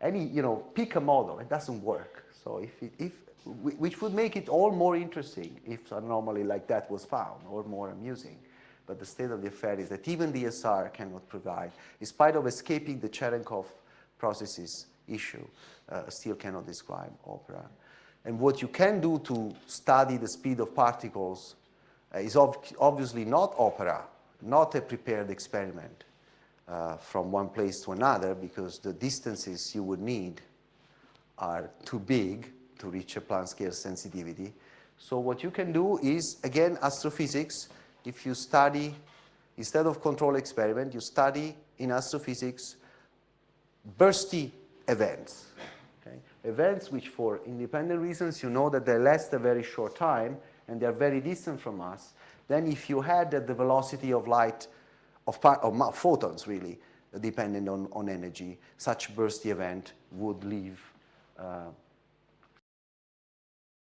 [SPEAKER 2] Any, you know, pick a model, it doesn't work. So if, it, if which would make it all more interesting if an anomaly like that was found, or more amusing. But the state of the affair is that even DSR cannot provide, in spite of escaping the Cherenkov processes issue, uh, still cannot describe OPERA. And what you can do to study the speed of particles uh, is ob obviously not OPERA, not a prepared experiment uh, from one place to another because the distances you would need are too big to reach a Planck scale sensitivity. So what you can do is, again, astrophysics, if you study, instead of control experiment, you study in astrophysics bursty events. Okay? Events which for independent reasons you know that they last a very short time and they're very distant from us. Then if you had that the velocity of light, of, of photons really, dependent on, on energy, such bursty event would leave uh,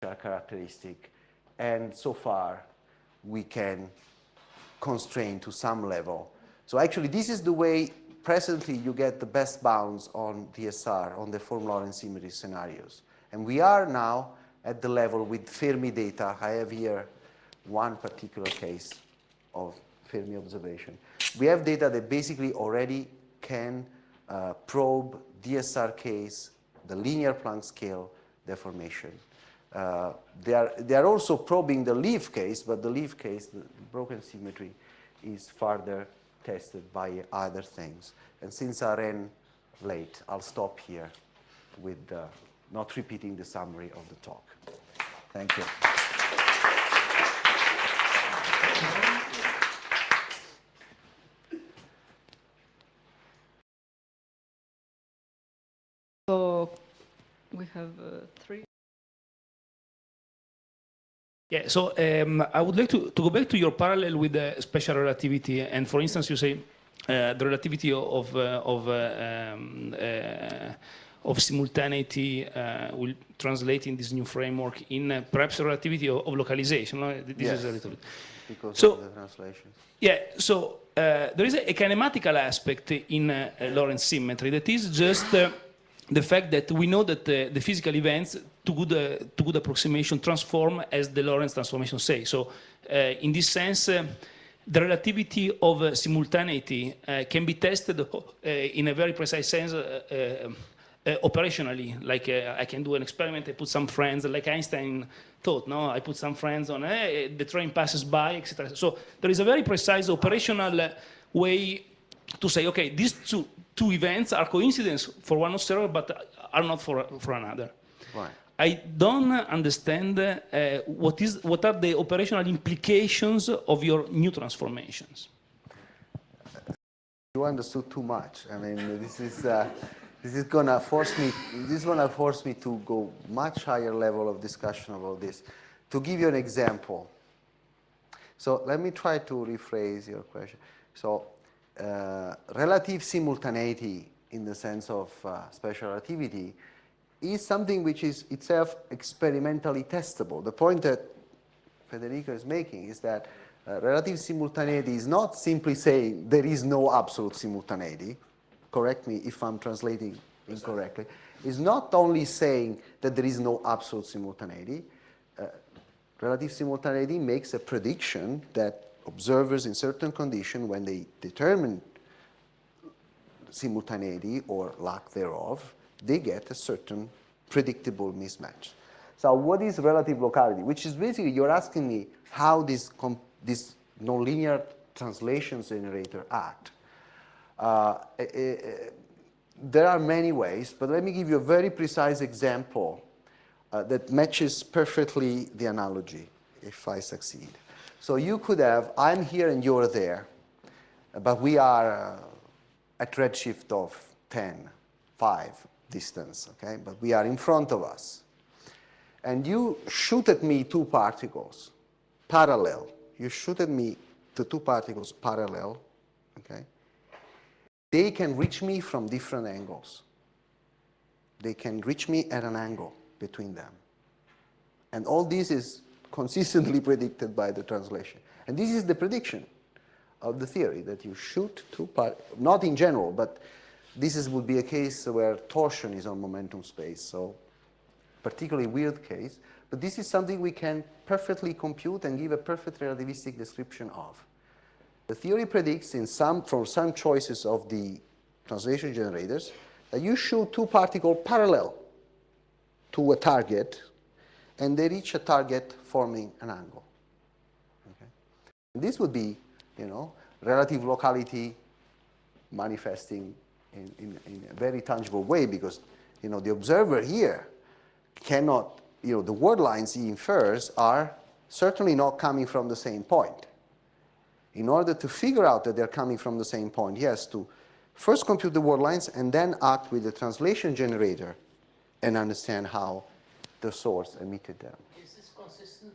[SPEAKER 2] characteristic. And so far, we can constrain to some level. So actually, this is the way presently you get the best bounds on DSR, on deformed-Lorentz symmetry scenarios. And we are now at the level with Fermi data. I have here one particular case of Fermi observation. We have data that basically already can uh, probe DSR case, the linear Planck scale deformation. Uh, they, are, they are also probing the LIV case, but the LIV case, the broken symmetry, is further tested by other things. And since I ran late, I'll stop here with uh, not repeating the summary of the talk. Thank you.
[SPEAKER 1] So we have uh, three.
[SPEAKER 3] Yeah, so um, I would like to, to go back to your parallel with the special relativity. And for instance, you say uh, the relativity of, uh, of, uh, um, uh, of simultaneity uh, will translate in this new framework in uh, perhaps relativity of, of localization. No? This
[SPEAKER 2] Yes.
[SPEAKER 3] is a little bit.
[SPEAKER 2] Because
[SPEAKER 3] So-
[SPEAKER 2] of the translation.
[SPEAKER 3] Yeah, so uh, there is a, a kinematical aspect in Lorentz symmetry that is just uh, the fact that we know that uh, the physical events, to good, uh, to good approximation, transform as the Lorentz transformation say. So uh, in this sense, uh, the relativity of uh, simultaneity uh, can be tested *laughs* uh, in a very precise sense operationally, like I can do an experiment, I put some friends, like Einstein thought, no? I put some friends on, eh, the train passes by, etc. So there is a very precise operational way to say, okay, these two, two events are coincidence for one observer, but are not for, for another.
[SPEAKER 2] Right.
[SPEAKER 3] I don't understand uh, what, is, what are the operational implications of your new transformations.
[SPEAKER 2] You understood too much. I mean, this is uh, this is gonna force me. This is gonna force me to go much higher level of discussion about this. To give you an example. So let me try to rephrase your question. So uh, relative simultaneity, in the sense of uh, special relativity, is something which is itself experimentally testable. The point that Federico is making is that uh, relative simultaneity is not simply saying there is no absolute simultaneity. Correct me if I'm translating incorrectly. It's not only saying that there is no absolute simultaneity. Uh, relative simultaneity makes a prediction that observers in certain conditions, when they determine simultaneity or lack thereof, they get a certain predictable mismatch. So what is relative locality? Which is basically, you're asking me how this, this nonlinear translations generator act. Uh, eh, eh, there are many ways, but let me give you a very precise example uh, that matches perfectly the analogy, if I succeed. So you could have, I'm here and you're there, but we are uh, at redshift of 10, 5 distance, okay? But we are in front of us. And you shoot at me two particles, parallel. You shoot at me the two particles parallel, okay? They can reach me from different angles. They can reach me at an angle between them. And all this is consistently *laughs* predicted by the translation. And this is the prediction of the theory, that you shoot two particles, not in general, but this is, would be a case where torsion is on momentum space, so particularly weird case. But this is something we can perfectly compute and give a perfect relativistic description of. The theory predicts in some, from some choices of the translation generators that you shoot two particles parallel to a target and they reach a target forming an angle. Okay? This would be, you know, relative locality manifesting in, in, in a very tangible way because, you know, the observer here cannot, you know, the world lines he infers are certainly not coming from the same point. In order to figure out that they're coming from the same point, he has to first compute the world lines and then act with the translation generator and understand how the source emitted them.
[SPEAKER 4] Is this consistent?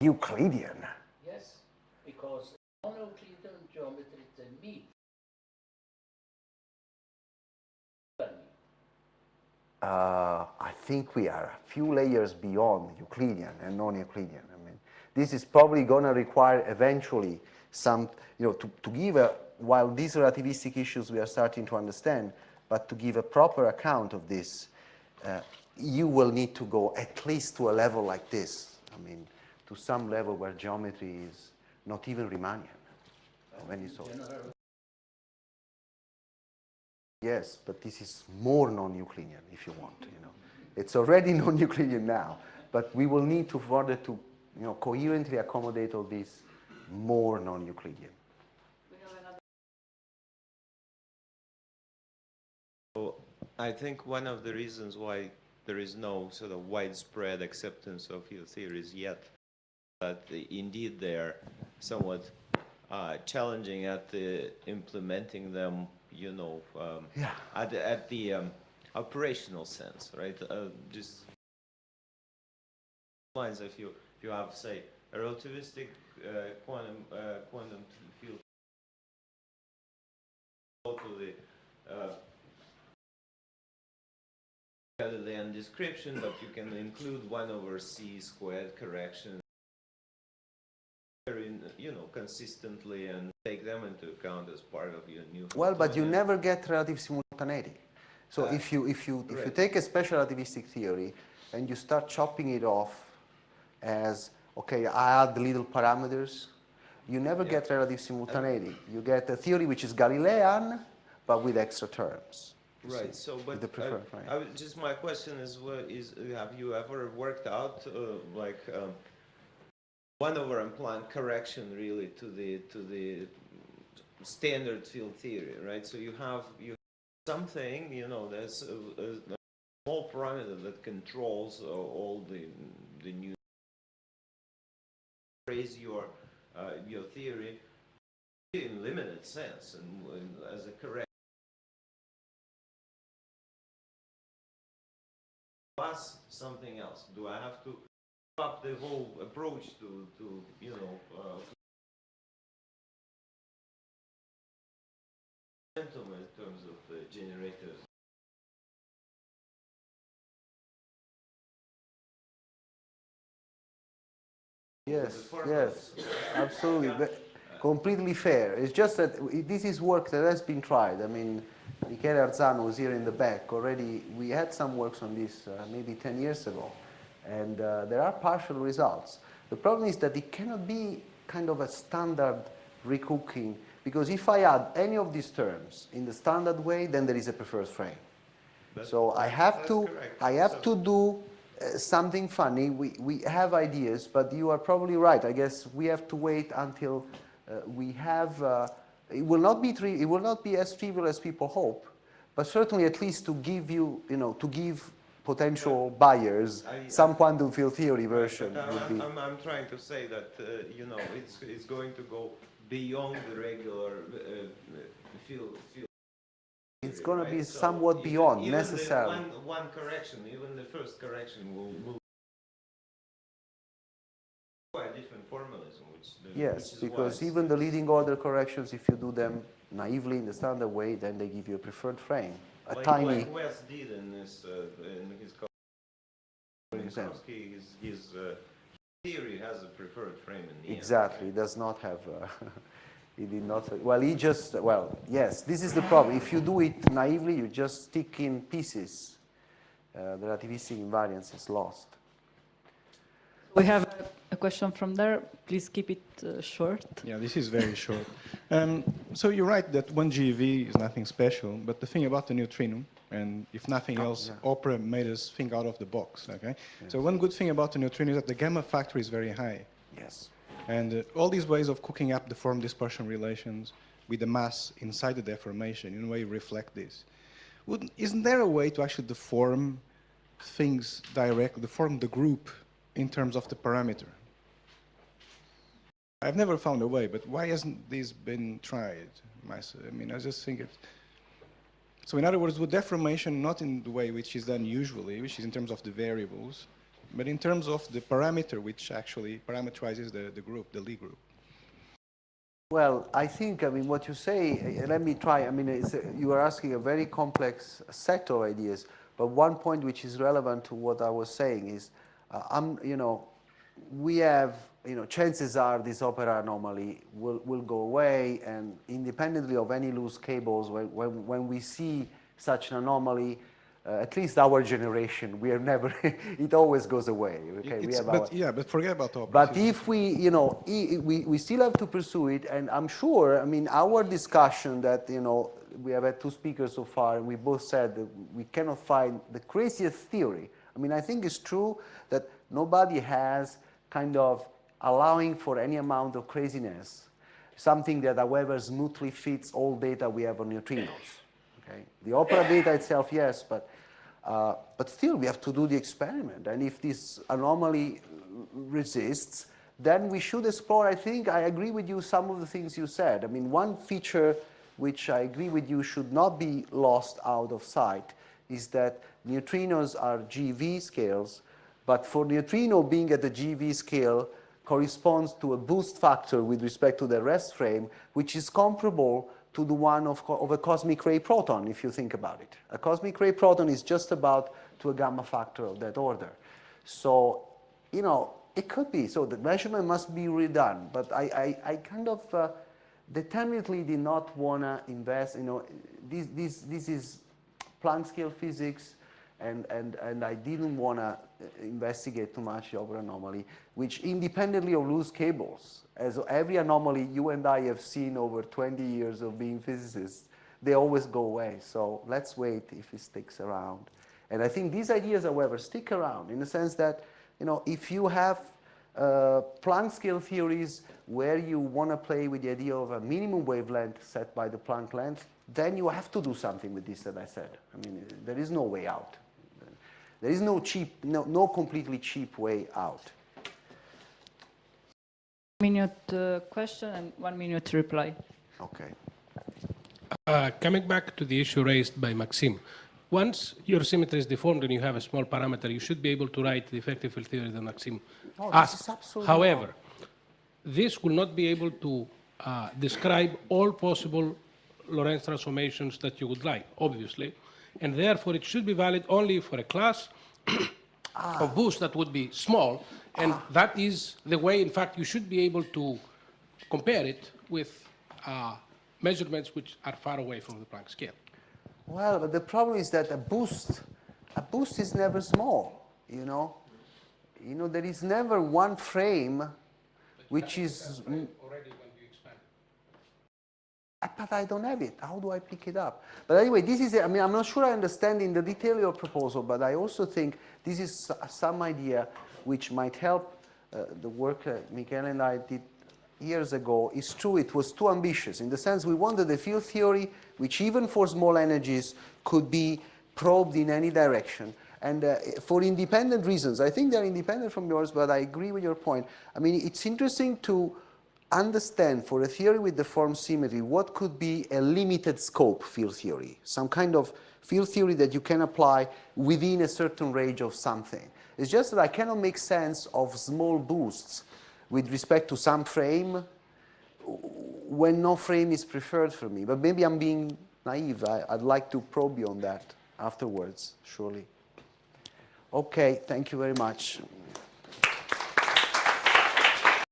[SPEAKER 2] Euclidean.
[SPEAKER 4] Yes, because
[SPEAKER 2] Uh, I think we are a few layers beyond Euclidean and non-Euclidean. I mean, This is probably going to require eventually some, you know, to, to give a, while these relativistic issues we are starting to understand, but to give a proper account of this, uh, you will need to go at least to a level like this. I mean, to some level where geometry is not even Riemannian of any sort. Yes, but this is more non-Euclidean, if you want, you know. It's already *laughs* non-Euclidean now, but we will need to further to, you know, coherently accommodate all this more non-Euclidean.
[SPEAKER 5] So I think one of the reasons why there is no sort of widespread acceptance of your theories yet, that indeed they're somewhat uh, challenging at the implementing them, you know, um,
[SPEAKER 2] Yeah.
[SPEAKER 5] at the, at the um, operational sense, right? Uh, just lines if you if you have say a relativistic uh, quantum uh, quantum field go to the uh, Galilean description, but you can include 1 over c squared correction you know, consistently and take them into account as part of your new
[SPEAKER 2] Well, but you never get relative simultaneity. So
[SPEAKER 5] Uh,
[SPEAKER 2] if you if you if you take a special relativistic theory and you start chopping it off as okay, I add the little parameters, you never
[SPEAKER 5] Yeah.
[SPEAKER 2] get relative simultaneity. You get a theory which is Galilean, but with extra terms.
[SPEAKER 5] Right, so, but
[SPEAKER 2] the
[SPEAKER 5] I-
[SPEAKER 2] preferred frame.
[SPEAKER 5] I just my question is, is, have you ever worked out, uh, like, um, one over M Planck correction really to the, to the standard field theory, right? So you have, you, have something, you know, there's a, a a small parameter that controls uh, all the, the new, raise your, uh, your theory in limited sense and and as a correct plus something else? Do I have to up the whole approach to, to you know, uh, momentum in terms of the generators?
[SPEAKER 2] Yes, yes, *laughs* absolutely. But completely fair. It's just that this is work that has been tried. I mean, Michele Arzano was here in the back already. We had some works on this uh, maybe 10 years ago, and uh, there are partial results. The problem is that it cannot be kind of a standard recooking, because if I add any of these terms in the standard way, then there is a preferred frame.
[SPEAKER 5] That's-
[SPEAKER 2] So I have to,
[SPEAKER 5] correct.
[SPEAKER 2] I have
[SPEAKER 5] So-
[SPEAKER 2] to do uh, something funny. We, we have ideas, but you are probably right. I guess we have to wait until uh, we have, uh, it will not be, tri- it will not be as trivial as people hope, but certainly at least to give you, you know, to give potential buyers
[SPEAKER 5] I-
[SPEAKER 2] some quantum field theory version
[SPEAKER 5] uh,
[SPEAKER 2] would
[SPEAKER 5] I'm,
[SPEAKER 2] be.
[SPEAKER 5] I'm, I'm trying to say that, uh, you know, it's, it's going to go beyond the regular uh, field, field.
[SPEAKER 2] It's
[SPEAKER 5] theory,
[SPEAKER 2] gonna be?
[SPEAKER 5] So
[SPEAKER 2] somewhat
[SPEAKER 5] even-
[SPEAKER 2] beyond,
[SPEAKER 5] even
[SPEAKER 2] necessarily.
[SPEAKER 5] One, one correction, even the first correction will, will quite different formalism, which. the-
[SPEAKER 2] Yes,
[SPEAKER 5] which
[SPEAKER 2] because even the leading order corrections, if you do them naively in the standard way, then they give you a preferred frame, a
[SPEAKER 5] like,
[SPEAKER 2] tiny.
[SPEAKER 5] Like Wes did in his, uh, in his. co-
[SPEAKER 2] For example.
[SPEAKER 5] Minkowski, his, his uh, theory has a preferred frame in the end.
[SPEAKER 2] Exactly, it does not have, uh, *laughs* he did not, well, he just, well, yes, this is the problem. If you do it naively, you just stick in pieces. Uh, the relativistic invariance is lost.
[SPEAKER 1] We have a- a question from there. Please keep it uh, short.
[SPEAKER 6] Yeah, this is very short. *laughs* Um, so you're right that 1 GeV is nothing special, but the thing about the neutrino, and if nothing else,
[SPEAKER 2] yeah.
[SPEAKER 6] OPERA made us think out of the box, okay? So one good thing about the neutrino is that the gamma factor is very high.
[SPEAKER 2] Yes.
[SPEAKER 6] And uh, all these ways of cooking up deformed dispersion relations with the mass inside the deformation, in a way, reflect this. Wouldn't, isn't there a way to actually deform things directly, deform the group in terms of the parameter? I've never found a way, but why hasn't this been tried? I mean, I just think it. So, in other words, with deformation, not in the way which is done usually, which is in terms of the variables, but in terms of the parameter which actually parameterizes the, the group, the Lie group.
[SPEAKER 2] Well, I think, I mean, what you say, uh, let me try, I mean, a, you are asking a very complex set of ideas, but one point which is relevant to what I was saying is, uh, I'm, you know, we have you know, chances are this OPERA anomaly will, will go away and independently of any loose cables, when, when, when we see such an anomaly, uh, at least our generation, we are never, *laughs* it always goes away. Okay, we have
[SPEAKER 6] but
[SPEAKER 2] our,
[SPEAKER 6] yeah, but forget about OPERA.
[SPEAKER 2] but if we, you know, we, we still have to pursue it, and I'm sure, I mean, our discussion that, you know, we have had two speakers so far, and we both said that we cannot find the craziest theory. I mean, I think it's true that nobody has kind of allowing for any amount of craziness, something that, however, smoothly fits all data we have on neutrinos. Okay? The OPERA data itself, yes, but, uh, but still we have to do the experiment. And if this anomaly resists, then we should explore, I think, I agree with you, some of the things you said. I mean, one feature which I agree with you should not be lost out of sight is that neutrinos are GeV scales, but for neutrino being at the GeV scale corresponds to a boost factor with respect to the rest frame, which is comparable to the one of, of a cosmic ray proton, if you think about it. A cosmic ray proton is just about to a gamma factor of that order. So, you know, it could be. So the measurement must be redone. But I, I, I kind of uh, determinedly did not want to invest, you know, this, this, this is Planck scale physics, and, and, and I didn't want to investigate too much the OPERA anomaly, which independently of loose cables, as every anomaly you and I have seen over 20 years of being physicists, they always go away. So let's wait if it sticks around. And I think these ideas, however, stick around in the sense that, you know, if you have uh, Planck scale theories where you want to play with the idea of a minimum wavelength set by the Planck length, then you have to do something with this that I said. I mean, there is no way out. There is no cheap, no, no completely cheap way out.
[SPEAKER 1] Minute uh, question and one minute reply.
[SPEAKER 2] Okay.
[SPEAKER 7] Uh, coming back to the issue raised by Maxim, once your symmetry is deformed and you have a small parameter, you should be able to write the effective field theory that Maxim
[SPEAKER 2] Oh, this
[SPEAKER 7] asked.
[SPEAKER 2] is absolutely
[SPEAKER 7] However, this will not be able to uh, describe all possible Lorentz transformations that you would like, obviously, and therefore it should be valid only for a class *coughs* of boost that would be small, and that is the way, in fact, you should be able to compare it with uh, measurements which are far away from the Planck scale.
[SPEAKER 2] Well, but the problem is that a boost, a boost is never small, you know? You know, there is never one frame which is...
[SPEAKER 7] Already when you expand.
[SPEAKER 2] Uh, But I don't have it. How do I pick it up? But anyway, this is, I mean, I'm not sure I understand in the detail your proposal, but I also think this is some idea which might help uh, the work that Michele and I did years ago. It's true, it was too ambitious in the sense we wanted a field theory which even for small energies could be probed in any direction. And uh, for independent reasons, I think they're independent from yours, but I agree with your point. I mean, it's interesting to understand for a theory with deformed symmetry what could be a limited scope field theory, some kind of field theory that you can apply within a certain range of something. It's just that I cannot make sense of small boosts with respect to some frame when no frame is preferred for me. But maybe I'm being naive. I, I'd like to probe you on that afterwards, surely. Okay, thank you very much.